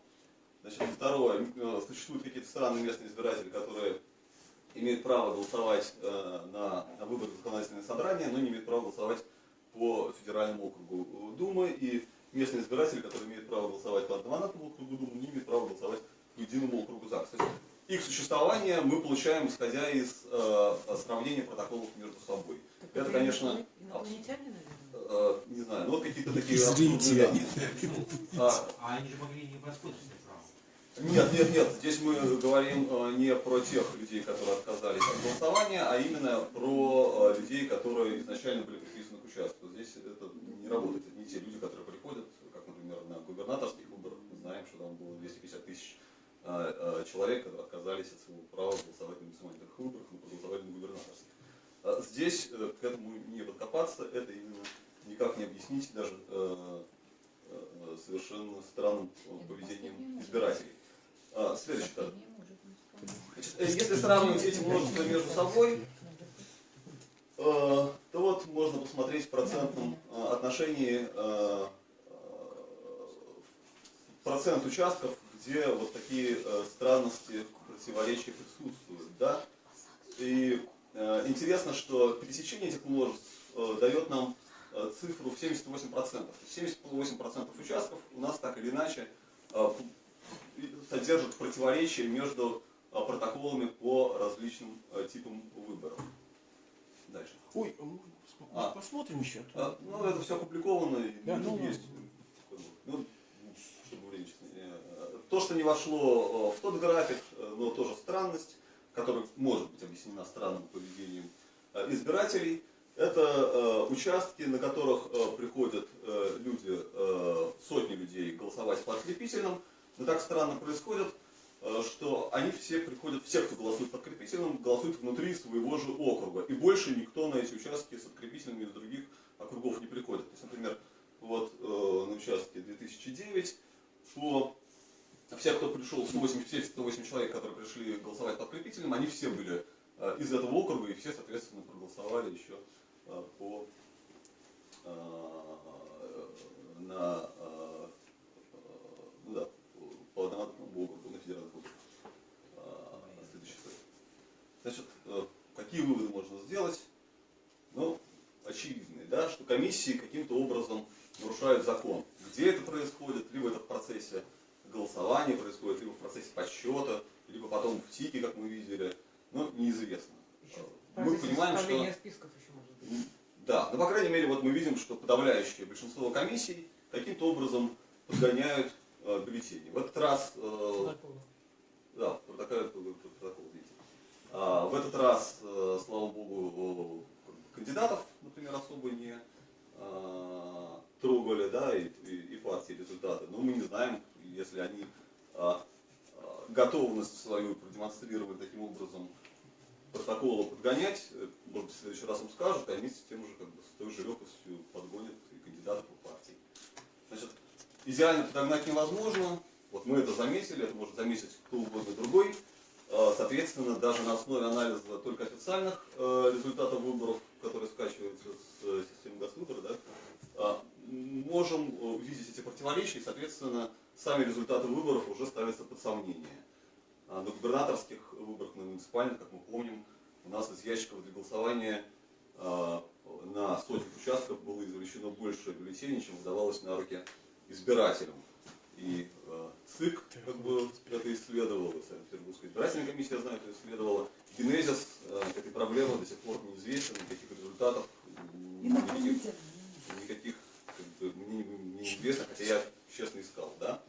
Значит, второе, существуют какие-то странные местные избиратели, которые имеют право голосовать на, на выборах законодательного собрания, но не имеют права голосовать по федеральному округу Думы. И местные избиратели, которые имеют право голосовать по одномандатному округу Думы, не имеют права голосовать по единому округу ЗАГС. То есть их существование мы получаем, исходя из э, сравнения протоколов между собой. Это, конечно, Инопланетяне, наверное. э, не знаю, ну вот какие-то такие... Они. да. А, А они же могли не воспользоваться правом. нет, нет, нет. Здесь мы говорим э, не про тех людей, которые отказались от голосования, а именно про э, людей, которые изначально были участку. Здесь это не работает. Это не те люди, которые приходят, как, например, на губернаторских выборах. Мы знаем, что там было 250 тысяч э, э, человек, которые отказались от своего права голосовать на муниципальных выборах, но проголосовали на губернаторских. А Здесь э, к этому не подкопаться, это именно никак не объяснить даже э, э, совершенно странным э, поведением избирателей. А, Следующий. Значит, Если сравнивать эти множества между собой, то вот можно посмотреть в процентном э, отношении э, э, процент участков, где вот такие э, странности, противоречия присутствуют. Да? И э, интересно, что пересечение этих множеств э, дает нам э, цифру в 78%. То есть 78% участков у нас так или иначе э, содержат противоречия между э, протоколами по различным э, типам выборов. Дальше. Ой, а А. посмотрим еще. А, Ну, это все опубликовано, и Да, ну, есть. Ну, чтобы время э, То, что не вошло э, в тот график, э, но тоже странность, которая может быть объяснена странным поведением избирателей, это участки, на которых приходят люди, сотни людей голосовать по открепительным, но так странно происходит, что они все приходят, все, кто голосует по открепительным, голосуют внутри своего же округа. И больше никто на эти участки с открепительными из других округов не приходит. То есть, например, вот э, на участке 2009 по все, кто пришел, 108, все 108 человек, которые пришли голосовать по открепительным, они все были э, из этого округа, и все, соответственно, проголосовали еще э, по, э, на, э, э, ну да, по одномандатному округу, на федеральных выборах. Э, Следующий слайд. Значит, э, какие выводы можно сделать? Ну, очевидные, да, что комиссии каким-то образом нарушают закон. Где это происходит? Либо это в процессе голосования происходит, либо в процессе подсчета, либо потом в ТИКе, как мы видели. Ну, неизвестно. Еще Мы понимаем, что... списков еще может быть. Да, но по крайней мере вот мы видим, что подавляющее большинство комиссий каким-то образом подгоняют э, бюллетени. В этот раз, э, да. А, в этот раз, э, слава богу, кандидатов, например, особо не э, трогали, да, и, и, и партии результаты. Но мы не знаем, если они э, готовность свою продемонстрировали таким образом протоколы подгонять. Э, Может быть, в следующий раз им скажут, и они с тем же как бы, с той же легкостью подгонят и кандидатов по партии. Значит, идеально подогнать невозможно. Вот мы это заметили, это может заметить кто угодно другой. Соответственно, даже на основе анализа только официальных э, результатов выборов, которые скачиваются с э, системы Госвыбора, да, э, можем э, увидеть эти противоречия, и, соответственно, сами результаты выборов уже ставятся под сомнение. А На губернаторских выборах, на муниципальных, как мы помним, у нас из ящиков для голосования э, на сотнях участков было извлечено больше бюллетеней, чем выдавалось на руки избирателям. И ЦИК как бы это исследовал, и Санкт-Петербургская избирательная комиссия, я знаю, это исследовала. Генезис э, этой проблемы до сих пор неизвестен, никаких результатов, никаких, никаких как бы, мне, не- неизвестно, хотя я честно искал, да.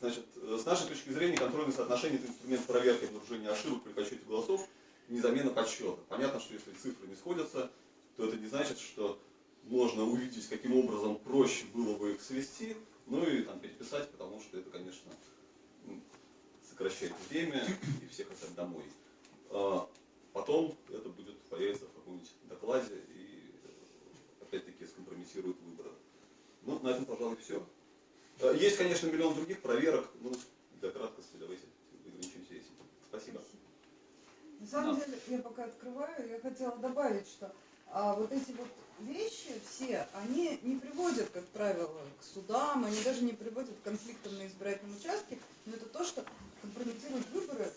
Значит, э, с нашей точки зрения контрольное соотношение это инструмент проверки обнаружения ошибок при подсчете голосов, не замена подсчета. Понятно, что если цифры не сходятся, то это не значит, что можно увидеть, каким образом проще было бы их свести, ну и там переписать, потому что это, конечно, м, сокращает время и всех хотят домой. А Потом это будет появиться в каком-нибудь докладе и э, опять-таки скомпрометирует выборы. Ну, на этом, пожалуй, все. Есть, конечно, миллион других проверок, ну, для краткости давайте ограничимся этим. Спасибо. На самом деле, я пока открываю, я хотела добавить, что а, вот эти вот вещи все, они не приводят, как правило, к судам, они даже не приводят к конфликтам на избирательном участке, но это то, что компрометирует выборы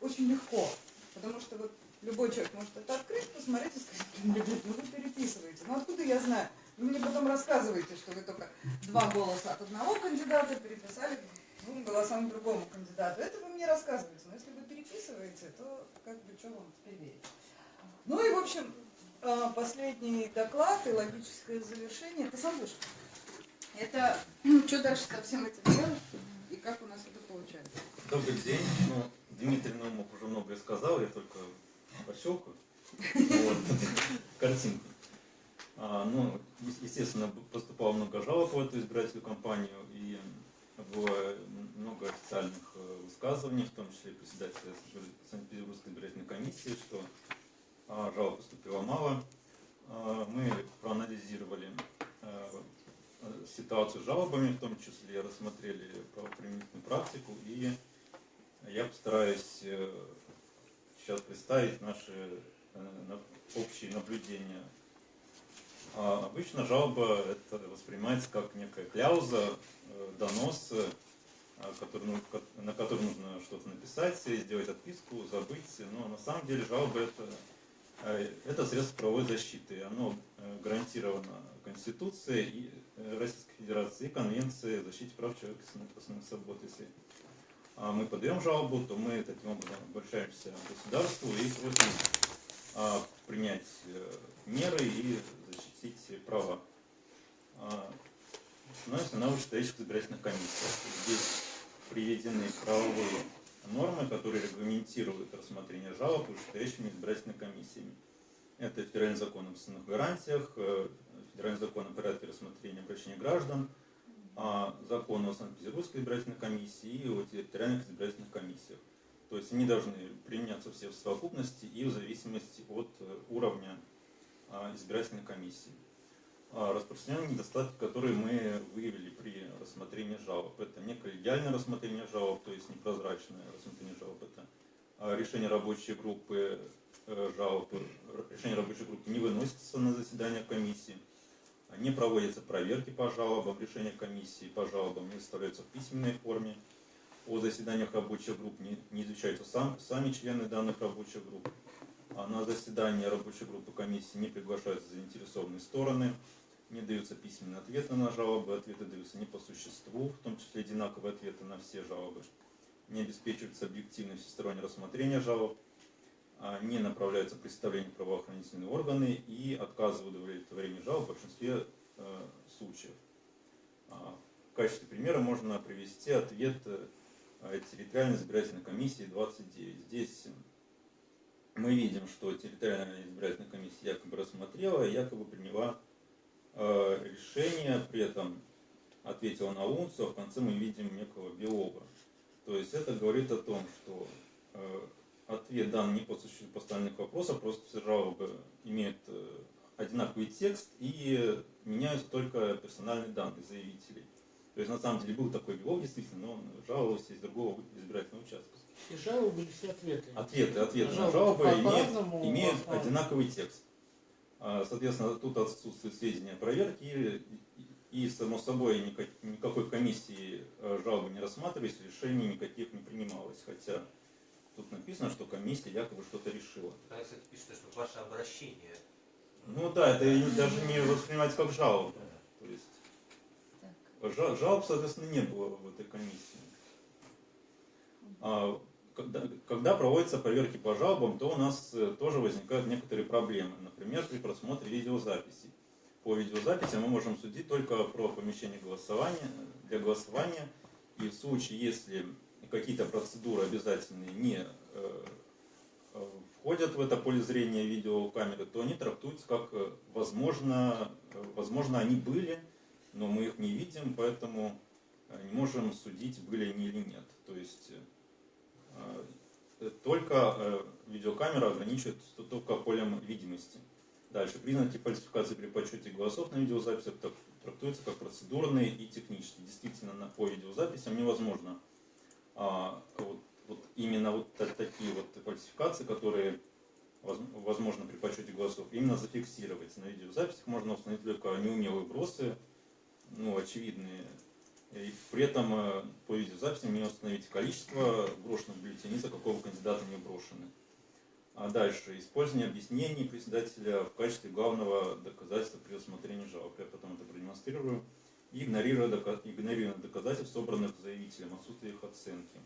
очень легко. Потому что вот любой человек может это открыть, посмотреть и сказать, «Блин, ребят, ну вы переписываете. Ну откуда я знаю? Вы мне потом рассказываете, что вы только два голоса от одного кандидата переписали двум голосам другому кандидату. Это вы мне рассказываете. Но если вы переписываете, то как бы что вам теперь верить? Ну и в общем, последний доклад и логическое завершение. Ты сам будешь? Это что дальше со всем этим делать и как у нас это получается? Добрый день. Ну, Дмитрий Наумов уже многое сказал, я только пощелкаю. Вот. Картинку. А, ну, естественно, поступало много жалоб в эту избирательную кампанию, и было много официальных э, высказываний, в том числе председателя Санкт-Петербургской избирательной комиссии, что а, жалоб поступило мало. А, Мы проанализировали э, ситуацию с жалобами, в том числе рассмотрели правоприменительную практику, и я постараюсь э, сейчас представить наши э, общие наблюдения. А Обычно жалоба это воспринимается как некая кляуза, э, донос, а, ну, на который нужно что-то написать, сделать отписку, забыть. Но на самом деле жалоба это, это средство правовой защиты. Оно э, гарантировано Конституцией э, Российской Федерации и Конвенцией о защите прав человека и основных- свобод. Если а, мы подаем жалобу, то мы таким образом обращаемся к государству и просим а, принять э, меры и защитить права. А, Становится на вышестоящих избирательных комиссиях. Здесь приведены правовые нормы, которые регламентируют рассмотрение жалоб вышестоящими избирательными комиссиями. Это федеральный закон об основных гарантиях, э, федеральный закон о порядке рассмотрения обращений граждан, а, закон о Санкт-Петербургской избирательной комиссии и о территориальных избирательных комиссиях. То есть они должны применяться все в совокупности и в зависимости от э, уровня а, избирательной комиссии. А, Распространенные недостатки, которые мы выявили при рассмотрении жалоб, это неколлегиальное рассмотрение жалоб, то есть непрозрачное рассмотрение жалоб, это а, решение рабочей группы э, жалоб, решение рабочей группы не выносится на заседание комиссии, не проводятся проверки по жалобам, решения комиссии по жалобам не составляются в письменной форме, о заседаниях рабочих групп не, не изучаются сам, сами члены данных рабочих групп, а на заседание рабочей группы комиссии не приглашаются заинтересованные стороны, не даются письменные ответы на жалобы, ответы даются не по существу, в том числе одинаковые ответы на все жалобы, не обеспечивается объективное всестороннее рассмотрение жалоб, а, не направляются представления правоохранительные органы и отказывают в удовлетворении жалоб в большинстве э, случаев. А, В качестве примера можно привести ответ э, территориальной избирательной комиссии 29. Здесь мы видим, что территориальная избирательная комиссия якобы рассмотрела якобы приняла решение, при этом ответила на унцию, а в конце мы видим некого Белова. То есть это говорит о том, что э, ответ дан не по существу поставленных вопросов, просто все жалобы имеют э, одинаковый текст и меняются только персональные данные заявителей. То есть на самом деле был такой белок действительно, но он жаловался из другого избирательного участка. И жалобы были все ответы. Ответы, ответы на Жалобы жалобы имеют, имеют одинаковый текст. А, Соответственно, тут отсутствует сведения о проверке, и, само собой, никак- никакой комиссии э, жалобы не рассматривались, решений никаких не принималось. Хотя тут написано, что комиссия якобы что-то решила. Да, кстати, пишется, что ваше обращение. Ну да, это даже не воспринимается как жалоба. То есть жа- жалоб, соответственно, не было в этой комиссии. Когда, когда проводятся проверки по жалобам, то у нас э, тоже возникают некоторые проблемы. Например, при просмотре видеозаписей. По видеозаписи мы можем судить только про помещение голосования, для голосования. И в случае, если какие-то процедуры обязательные не э, входят в это поле зрения видеокамеры, то они трактуются как э, возможно, возможно они были, но мы их не видим, поэтому не можем судить, были они или нет. То есть только э, видеокамера ограничивает только полем видимости. Дальше, признаки фальсификации при подсчете голосов на видеозаписях трактуются как процедурные и технические. Действительно, на, по видеозаписям невозможно а, вот, вот именно вот та- такие вот фальсификации, которые воз- возможно при подсчете голосов, именно зафиксировать. На видеозаписях можно установить только неумелые бросы, ну, очевидные. И при этом э, по видеозаписям не установить количество брошенных бюллетеней, за какого кандидата не брошены. А дальше, использование объяснений председателя в качестве главного доказательства при рассмотрении жалоб. Я потом это продемонстрирую. И игнорируя, дока- игнорируя доказательств, собранных заявителем, отсутствие их оценки.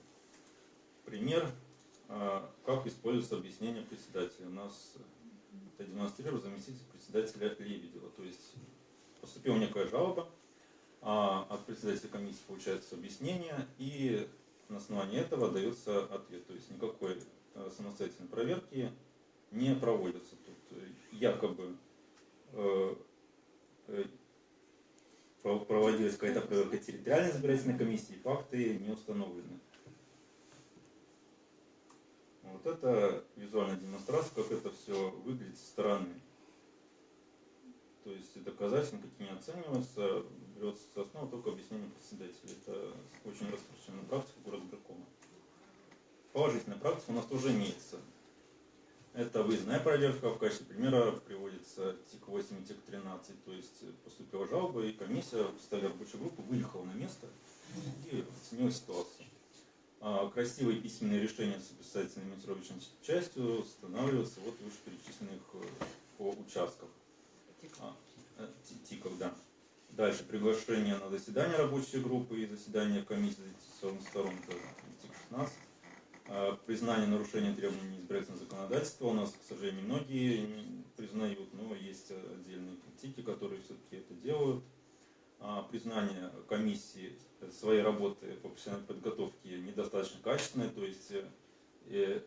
Пример, а, как используется объяснение председателя. У нас это демонстрирует заместитель председателя Лебедева. То есть поступила некая жалоба, от председателя комиссии получается объяснение, и на основании этого дается ответ. То есть никакой э, самостоятельной проверки не проводится. Тут э, якобы э, про- проводилась какая-то проверка территориальной избирательной комиссии, факты не установлены. Вот это визуальная демонстрация, как это все выглядит со стороны. То есть доказательства никакие не оцениваются, берется за основу только объяснение председателя. Это очень распространенная практика горосберкома. Положительная практика у нас тоже имеется. Это выездная проверка. В качестве примера приводится ТИК-8 и ТИК-13. То есть поступила жалоба, и комиссия в составе рабочей группы выехала на место и оценила ситуацию. А красивые письменные решения с описательной монтировочной частью устанавливаются вот в вышеперечисленных э, по участках. А, э, ти- ТИКов, да. Дальше приглашение на заседание рабочей группы и заседание комиссии заинтересованных сторон, это ТИК-16. А, Признание нарушения требований избирательного законодательства. У нас, к сожалению, многие признают, но есть отдельные ТИКи, которые все-таки это делают. А, Признание комиссии своей работы по профессиональной подготовке недостаточно качественной, то есть э, э,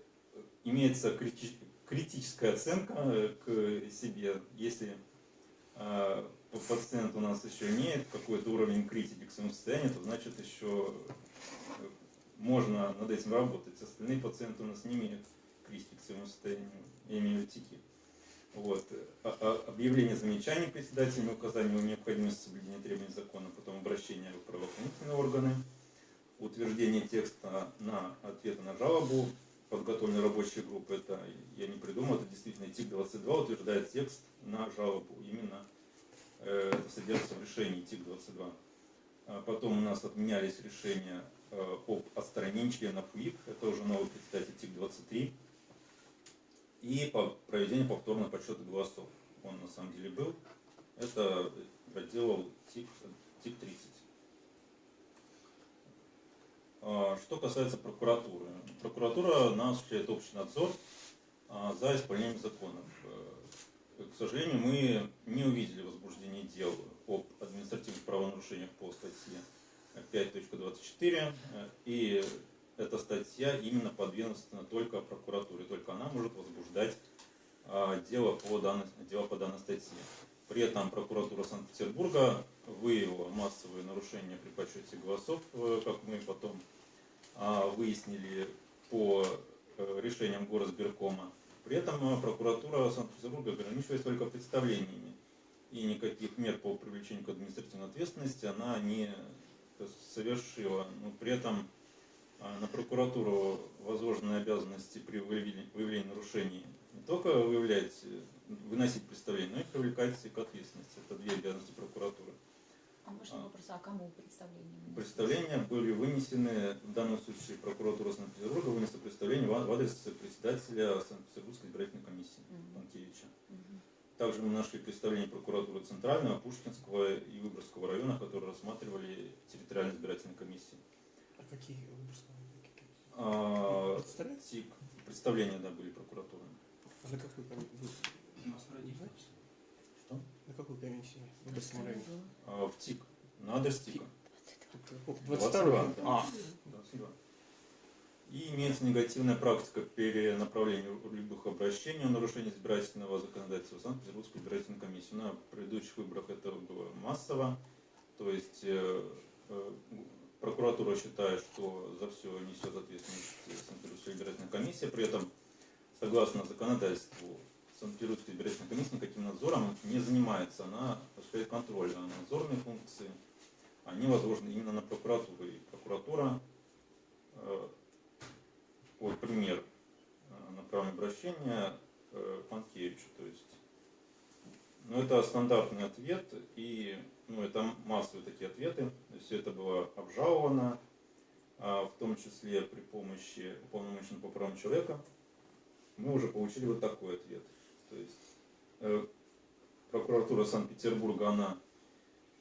имеется крити- критическая оценка э, к себе, если э, пациент у нас еще имеет какой-то уровень критики к своему состоянию, то значит еще э, можно над этим работать. Остальные пациенты у нас не имеют критики к своему состоянию, я имею тики. Вот. А- а- Объявление замечаний председателями, указание о необходимости соблюдения требований закона, потом обращение в правоохранительные органы, утверждение текста на ответы на жалобу, подготовленной рабочей группы, это я не придумал, это действительно ТИК-22 утверждает текст на жалобу. Именно э, это содержится в решении ТИК-22. А Потом у нас отменялись решения э, об отстранении членов УИК, это уже новый председатель ТИК-23, и по проведению повторного подсчета голосов. Он на самом деле был. Это проделал ТИК, ТИК-30. А, Что касается прокуратуры. Прокуратура на осуществляет общий надзор а, за исполнением законов. К сожалению, мы не увидели возбуждение дел об административных правонарушениях по статье 5.24. э, И эта статья именно подведомственна только прокуратуре. Только она может возбуждать а, дело по данной, дело по данной статье. При этом прокуратура Санкт-Петербурга выявила массовые нарушения при подсчете голосов, э, как мы потом а, выяснили по э, решениям горосберкома. При этом э, прокуратура Санкт-Петербурга ограничивается только представлениями. И никаких мер по привлечению к административной ответственности она не совершила. Но при этом а, на прокуратуру возложены обязанности при выявлении, нарушений не только выявлять, э, выносить представление, но и привлекать к ответственности. Это две обязанности прокуратуры. А можно вопрос, а кому представление? выносить? Представления были вынесены, в данном случае прокуратура Санкт-Петербурга вынесла представление в в адрес председателя Санкт-Петербургской избирательной комиссии Мгм. Панкевича. Мгм. Также мы нашли представление прокуратуры Центрального, Пушкинского и Выборгского района, которые рассматривали территориальные избирательные комиссии. А какие какие? А, Представляете? ТИК, представления да, были прокуратуры. А на какой комиссии? Что? На какой комиссии? В? А, в ТИК, на адрес ТИКа. Тут 22. 22. да. А, 22. И имеется негативная практика перенаправления любых обращений о нарушении избирательного законодательства в Санкт-Петербургскую избирательную комиссию. На предыдущих выборах это было массово. То есть э, э, прокуратура считает, что за все несет ответственность Санкт-Петербургская избирательная комиссия. При этом, согласно законодательству, Санкт-Петербургская избирательная комиссия никаким надзором не занимается. Она осуществляет контроль, а надзорные функции они возложены именно на прокуратуру. И прокуратура, э, вот пример э, направления обращения э, Панкевичу, то есть, ну это стандартный ответ, и ну, это массовые такие ответы, все это было обжаловано, а в том числе при помощи уполномоченного по правам человека, мы уже получили вот такой ответ. То есть э, прокуратура Санкт-Петербурга, она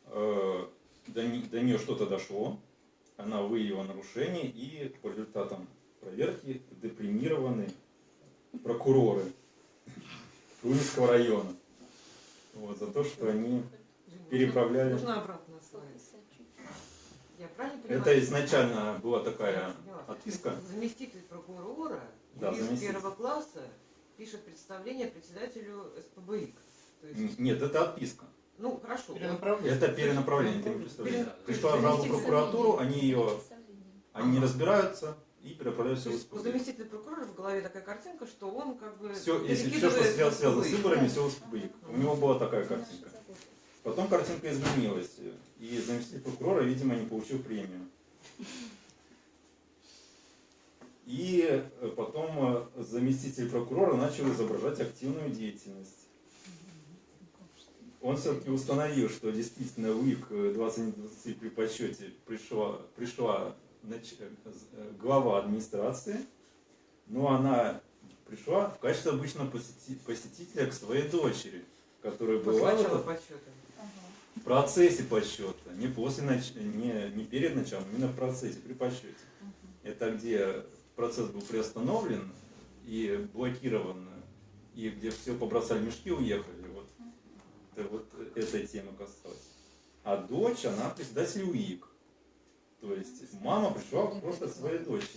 э, до, до нее что-то дошло, она выявила нарушение, и по результатам проверки депримированы прокуроры Тульского района. Вот, за то, что они переправляли. Нужно обратно? Это изначально была такая отписка. Заместитель прокурора, Да, юрист заместитель. первого класса, пишет представление председателю СПБИК. Есть, Нет, это отписка. ну, хорошо. Перенаправление. Это перенаправление, это не Пришла жалоба в прокуратуру, они ее, они не разбираются и переправляют все в есть у заместителя прокурора в голове такая картинка, что он как бы Все, если все, что связано, с СПБИК. выборами, все в СПБ. У него была такая картинка. Потом картинка изменилась, и заместитель прокурора, видимо, не получил премию. И э, потом э, заместитель прокурора начал изображать активную деятельность. Он все-таки установил, что действительно УИК 2020 при подсчете пришла, пришла нач- э, глава администрации, но она пришла в качестве обычного посети- посетителя к своей дочери, которая После была в начала этом подсчета. в процессе подсчета, не после нач... не, не перед началом, именно в процессе, при подсчете. Это где процесс был приостановлен и блокирован, и где все побросали мешки, уехали. Вот, это, вот этой темы касалось. А дочь, она председатель УИК. То есть мама пришла просто своей дочери.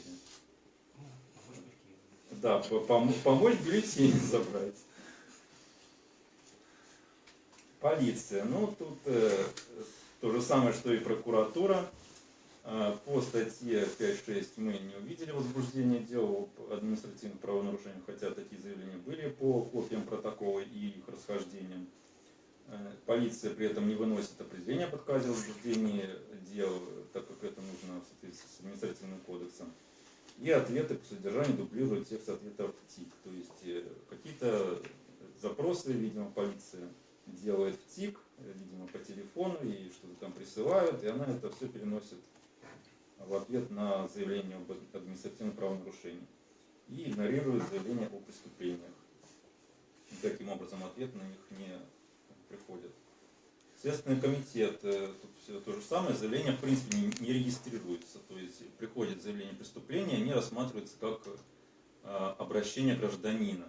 Да, по- пом- помочь бюллетень [laughs] забрать. Полиция. Ну, тут э, то же самое, что и прокуратура. Э, по статье 5.6 мы не увидели возбуждения дел об административных правонарушениях, хотя такие заявления были по копиям протокола и их расхождениям. Э, полиция при этом не выносит определение об отказе возбуждении дел, так как это нужно в соответствии с административным кодексом. И ответы по содержанию дублируют текст ответов ТИК. То есть э, какие-то запросы, видимо, полиция делает в ТИК, э, видимо, по телефону, и что-то там присылают, и она это все переносит в ответ на заявление об административном правонарушении. И игнорирует заявление о преступлениях. И таким образом ответ на них не приходит. Следственный комитет, э, тут все то же самое, заявление в принципе не, не регистрируется. То есть приходит заявление преступления, они рассматриваются как э, обращение гражданина.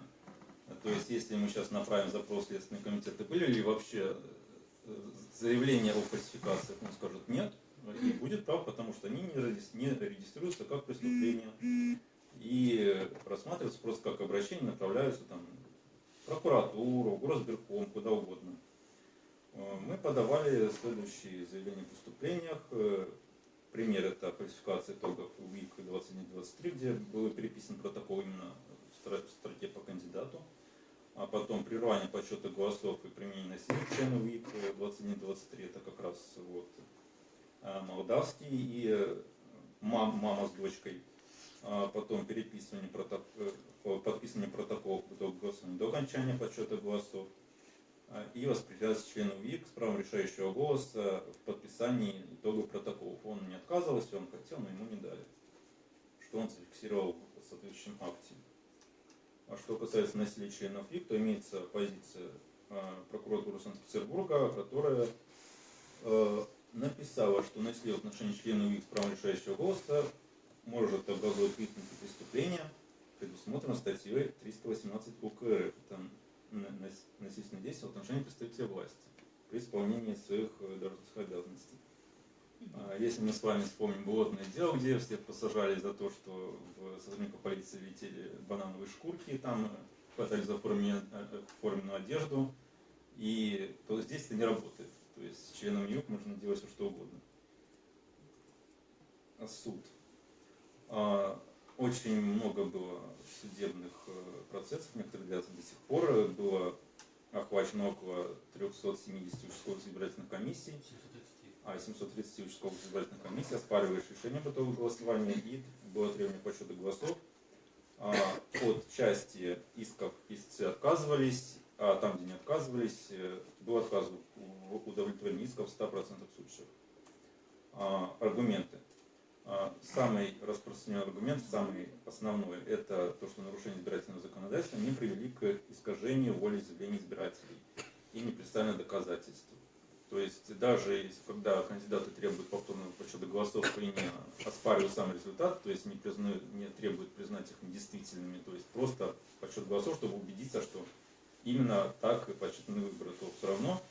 То есть, если мы сейчас направим запрос в Следственный комитет, были ли вообще э, заявления о фальсификациях, он скажет нет, и будет прав, потому что они не регис- не регистрируются как преступление. И рассматриваются просто как обращение, направляются там в прокуратуру, в горосберком, куда угодно. Э, Мы подавали следующие заявления о преступлениях. Э, пример это фальсификация итогов УИК 21-23, где был переписан протокол именно в строке по кандидату. А потом прерывание подсчета голосов и применение насилия членов УИК 21-23, это как раз вот молдавский и э, мам- мама с дочкой. А потом переписывание проток- э, по- подписывание протоколов голосования до окончания подсчета голосов а, и воспрепятствовать члену ВИК с правом решающего голоса в подписании итогов протоколов. Он не отказывался, он хотел, но ему не дали, что он зафиксировал в соответствующем акте. А что касается насилия членов ВИК, то имеется позиция э, прокуратуры Санкт-Петербурга, которая э, написала, что насилие в отношении членов ВИК с правом решающего голоса может образовать признаки преступления, предусмотрено статьей 318 УК РФ. Нас- насильственное действие в отношении представителя власти при исполнении своих э, должностных обязанностей. А Если мы с вами вспомним болотное дело, где всех посажали за то, что в сотрудников полиции летели банановые шкурки, там э, хватали за э, форменную одежду, и то здесь это не работает. То есть с членом ЮК можно делать все что угодно. А Суд. А, Очень много было судебных э, процессов, некоторые длятся до сих пор. Было охвачено около 370 участковых избирательных комиссий, а 730 участковых избирательных комиссий оспариваешь решение об итоге голосования и было требование подсчета голосов. А, От части исков истцы отказывались, а там, где не отказывались, э, был отказ в удовлетворении исков в 100% случаев. А, Аргументы. А, Самый распространенный аргумент, самый основной, это то, что нарушение избирательного законодательства не привели к искажению воли изъявления избирателей и не представлено доказательств. То есть даже если, когда кандидаты требуют повторного подсчета голосов и не оспаривают сам результат, то есть не, признают, не требуют признать их недействительными, то есть просто подсчет голосов, чтобы убедиться, что именно так и подсчитаны выборы, то все равно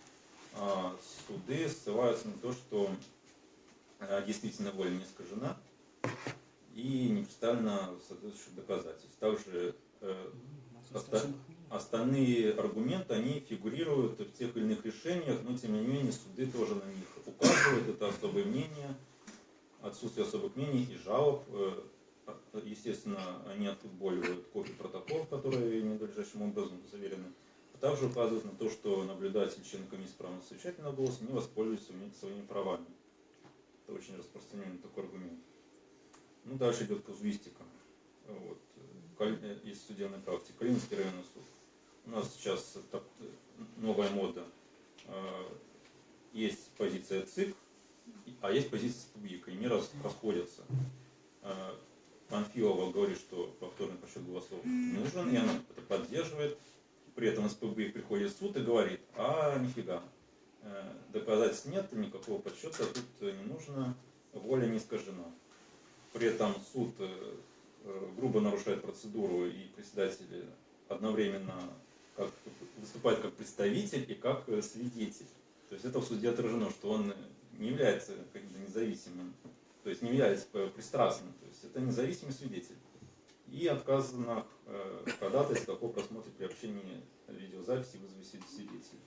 а, суды ссылаются на то, что а, действительно воля не искажена и не представлено соответствующих доказательств. Также э, оста- остальные аргументы, они фигурируют в тех или иных решениях, но тем не менее суды тоже на них указывают. Это особые мнения, отсутствие особых мнений и жалоб. Э, Естественно, они отфутболивают копии протоколов, которые ненадлежащим образом заверены. А также указывают на то, что наблюдатель, член комиссии права совещательного голоса не воспользуется своими- правами. Это очень распространенный такой аргумент. Ну, дальше идет казуистика. Вот. Э, Из судебной практики. Калининский районный суд. У нас сейчас новая мода. Э, Есть позиция ЦИК, а есть позиция СПБИКа. И они расходятся. Панфилова говорит, что повторный подсчет голосов нужен, и она это поддерживает. При этом СПБ приходит в суд и говорит, а нифига, э, доказательств нет, никакого подсчета тут не нужно, воля не искажена. При этом суд э, э, грубо нарушает процедуру, и председатель одновременно как, выступает как представитель и как свидетель. То есть это в суде отражено, что он не является как бы независимым, то есть не является э, пристрастным, то есть это независимый свидетель. И отказано э, ходатайство о просмотре при общении видеозаписи вызове свидетелей.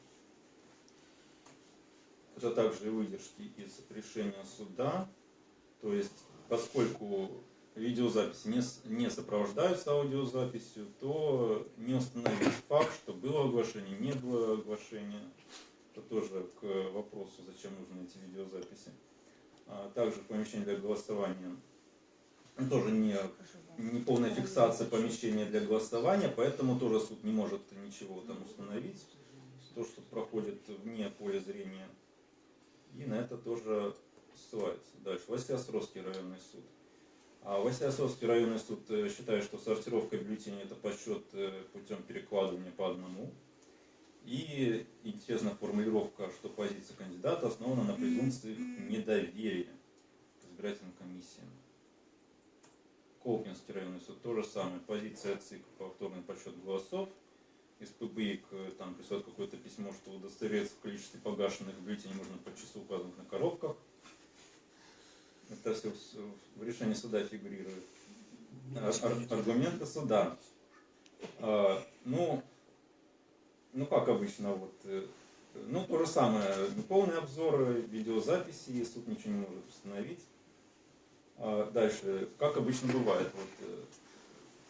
Это также выдержки из решения суда. То есть, поскольку видеозаписи не, не сопровождаются аудиозаписью, то не установить факт, что было оглашение, не было оглашения. Это тоже к вопросу, зачем нужны эти видеозаписи. А также помещение для голосования ну, тоже не, не полная фиксация помещения для голосования, поэтому тоже суд не может ничего там установить. То, что проходит вне поля зрения. И на это тоже ссылается. Дальше. Василиостровский районный суд. А Василиостровский районный суд э, считает, что сортировка бюллетеней это подсчет э, путем перекладывания по одному. И интересна формулировка, что позиция кандидата основана на презумпции недоверия к избирательным комиссиям. Колпинский районный суд то же самое. Позиция ЦИК повторный подсчет голосов. Из ПБИК э, там присылает какое-то письмо, что удостовериться в количестве погашенных бюллетеней можно по часу указанных на коробках. Это все в- решении суда фигурирует. Ар- Аргументы суда. А, Ну, ну как обычно, вот, э, ну то же самое, неполный обзор видеозаписи, суд ничего не может установить. А Дальше, как обычно бывает, вот, э,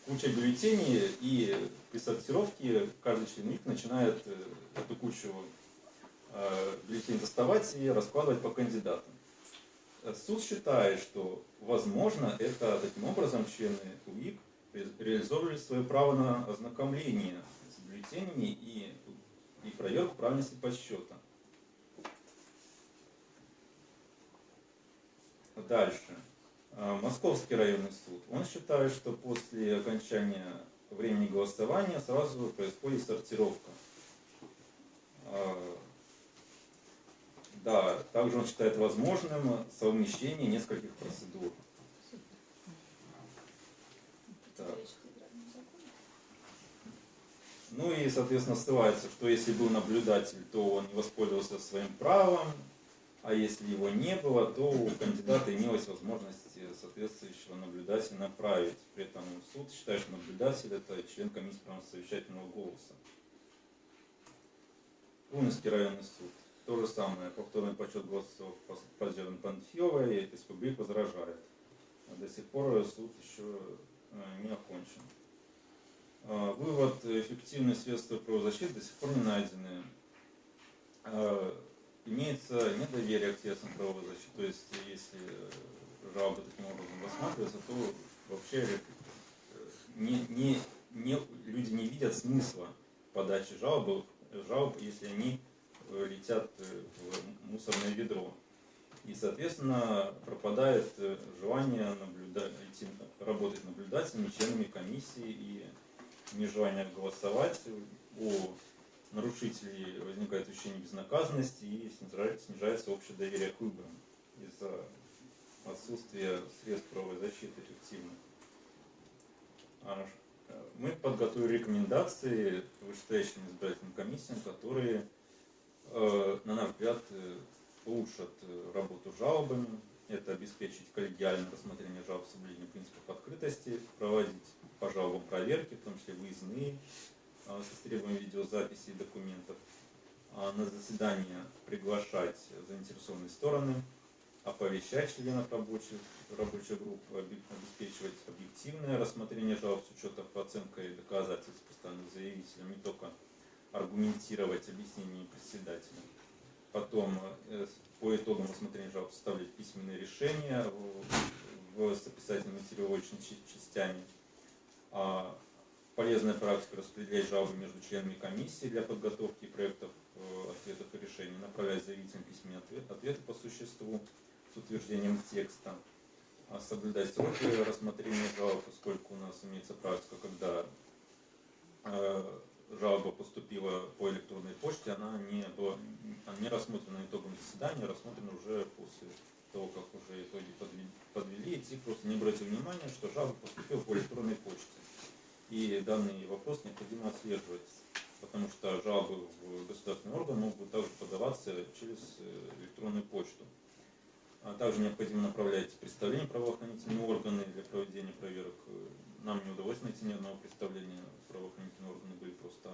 куча бюллетеней, и при сортировке каждый член ВИК начинает э, эту кучу бюллетеней доставать и раскладывать по кандидатам. Суд считает, что, возможно, это таким образом члены УИК ре- реализовывали свое право на ознакомление бюллетенями и, и проверку правильности подсчета. Дальше. А, Московский районный суд. Он считает, что после окончания времени голосования сразу происходит сортировка. А, Да, также он считает возможным совмещение нескольких процедур. Так. Ну и, соответственно, ссылается, что если был наблюдатель, то он не воспользовался своим правом, а если его не было, то у кандидата имелась возможность соответствующего наблюдателя направить. При этом суд считает, что наблюдатель это член комиссии правосовещательного голоса. Румынский районный суд. То же самое. Повторный подсчет голосов поддержан Панфиловой. Республик возражает. А До сих пор суд еще э, не окончен. А, Вывод. Эффективные средства правозащиты до сих пор не найдены. А, Имеется недоверие к средствам правовой защиты. То есть, если жалобы таким образом рассматриваются, то вообще э, не, не, не, люди не видят смысла подачи жалобы, жалоб, если они э, летят э, в мусорное ведро. И, соответственно, пропадает э, желание наблюдать, работать наблюдателями, членами комиссии и нежелание голосовать. У нарушителей возникает ощущение безнаказанности и снижается, общее доверие к выборам из-за отсутствия средств правовой защиты эффективных. А, э, Мы подготовили рекомендации вышестоящим избирательным комиссиям, которые, э, на наш взгляд, э, улучшат работу жалобами. Это обеспечить коллегиальное рассмотрение жалоб с соблюдением принципов открытости, проводить по жалобам проверки, в том числе выездные, э, с требованием видеозаписи и документов, а на заседание приглашать заинтересованные стороны, оповещать членов рабочих, рабочих групп, обеспечивать объективное рассмотрение жалоб с учетом оценкой доказательств поставленных заявителем, не только аргументировать объяснение председателя. Потом э, по итогам рассмотрения жалоб составлять письменные решения в, с описательными мотивировочными частями. А, полезная практика распределять жалобы между членами комиссии для подготовки проектов э, ответов и решений, направлять заявителям письменные ответ- ответы по существу с утверждением текста, а соблюдать сроки рассмотрения жалоб, поскольку у нас имеется практика, когда э, жалоба поступила по электронной почте, она не, была, не рассмотрена итогом заседания, рассмотрена уже после того, как уже итоги подвели, подвели и ТИК просто не обратил внимания, что жалоба поступила по электронной почте. И данный вопрос необходимо отслеживать, потому что жалобы в государственный орган могут также подаваться через э, электронную почту. А также необходимо направлять представления в правоохранительные органы проведения проверок. Э, Нам не удалось найти ни одного представления правоохранительные органы, были просто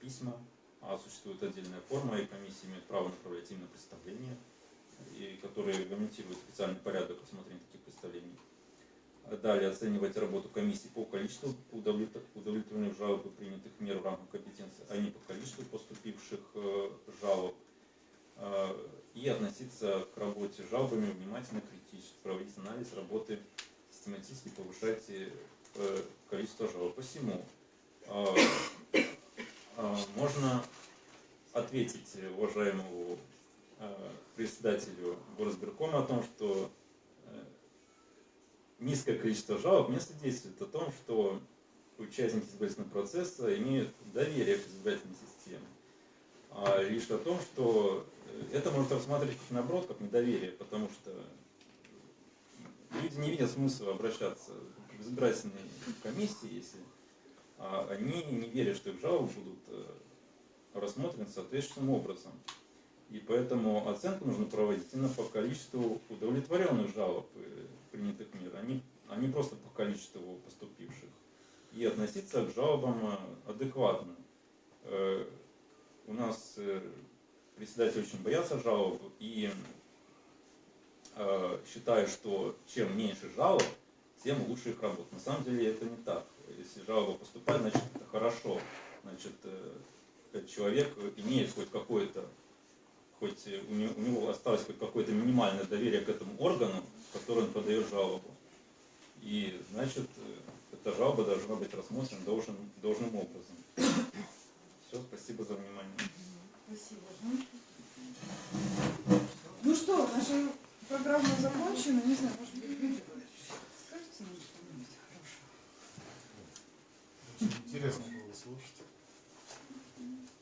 письма, а существует отдельная форма, и комиссия имеет право направлять именно представления, и которые регламентируют специальный порядок рассмотрения таких представлений. Далее оценивать работу комиссии по количеству удовлет- удовлетворенных жалоб и принятых мер в рамках компетенции, а не по количеству поступивших э, жалоб. Э, И относиться к работе с жалобами внимательно, критически, проводить анализ работы, систематически повышать э, количество жалоб. Посему э, э, можно ответить уважаемому э, председателю горосберкома о том, что э, низкое количество жалоб не свидетельствует о том, что участники избирательного процесса имеют доверие к избирательной системе, а лишь о том, что э, это может рассматривать как наоборот, как недоверие, потому что люди не видят смысла обращаться в избирательные комиссии, если а, они не верят, что их жалобы будут э, рассмотрены соответствующим образом. И поэтому оценку нужно проводить именно по количеству удовлетворенных жалоб э, принятых мер, а не, а не просто по количеству поступивших. И относиться к жалобам э, адекватно. У нас председатели очень боятся жалоб, и э, считают, что чем меньше жалоб, тем лучше их работа. На самом деле это не так. Если жалоба поступает, значит это хорошо. Значит, э, человек имеет хоть какое-то, хоть у него, осталось хоть какое-то минимальное доверие к этому органу, который он подает жалобу. И значит, э, эта жалоба должна быть рассмотрена должным, должным образом. Все, спасибо за внимание. Спасибо. Ну что, наша программа закончена. Не знаю, может быть, Валерьевич, скажете нам что-нибудь хорошего? Очень интересно было слушать.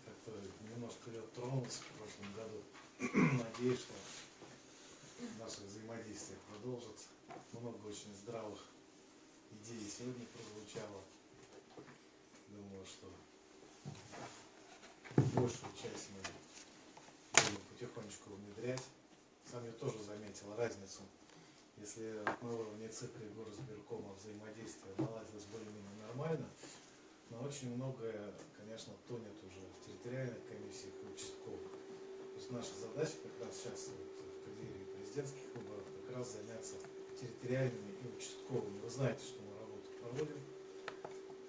Как-то немножко я тронулся в прошлом году. Надеюсь, что наше взаимодействие продолжится. Много очень здравых идей сегодня прозвучало. Думаю, что большую часть мы будем потихонечку внедрять. Сам я тоже заметил разницу. Если на уровне ЦИКа и горосберкома взаимодействие наладилось более-менее нормально, но очень многое, конечно, тонет уже в территориальных комиссиях и участковых. То есть наша задача как раз сейчас вот, в преддверии президентских выборов как раз заняться территориальными и участковыми. Вы знаете, что мы работу проводим.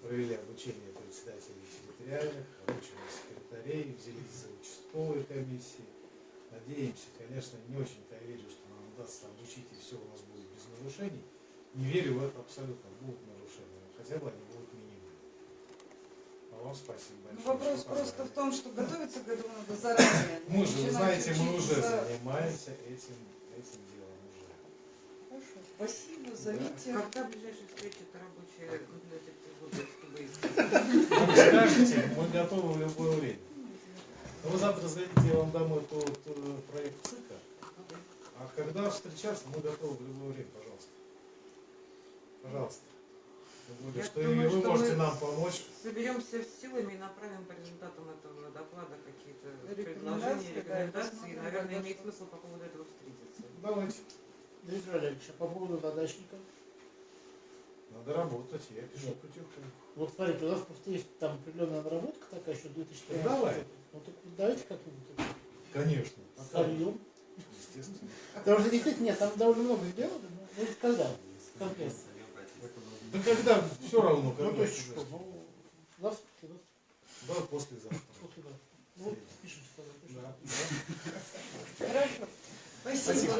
Провели обучение председателей территориальных, обучение секретарей, взялись за участковые комиссии. Надеемся, конечно, не очень-то я верю, что нам удастся обучить и все у нас будет без нарушений. Не верю в это абсолютно. Будут нарушения, но хотя бы они будут минимальны. А вам спасибо Ну, большое. вопрос что просто в том, что готовиться к этому надо заранее. [coughs] Мы же, вы знаете, мы уже занимаемся этим, этим делом уже. Хорошо, спасибо, зовите. Когда ближайшая встреча это рабочая чтобы Вы скажете, мы готовы в любое время. Но вы завтра зайдите, я вам дам этот э, проект ЦИКа. А когда встречаться, мы готовы в любое время, пожалуйста. Пожалуйста. Я что и думаю, вы что можете мы нам помочь. соберемся с силами и направим по результатам этого доклада какие-то Рекомендации, предложения, да, рекомендации. И, наверное, имеет смысл по поводу этого встретиться. Давайте. Дмитрий Валерьевич, а по поводу задачника? Надо работать, я пишу потихоньку. Вот смотрите, у нас просто есть там определенная наработка такая еще 2013 Давай. года. Ну так давайте как-нибудь Конечно. сольем. Естественно. Потому что действительно, нет, там довольно много сделано, но ну, это когда? Конкретно. Да когда, все равно, Ну, когда. то есть что, ну, завтра, завтра, Да, послезавтра. послезавтра. Ну, вот, пишите, тогда. Да, да. Хорошо. Спасибо.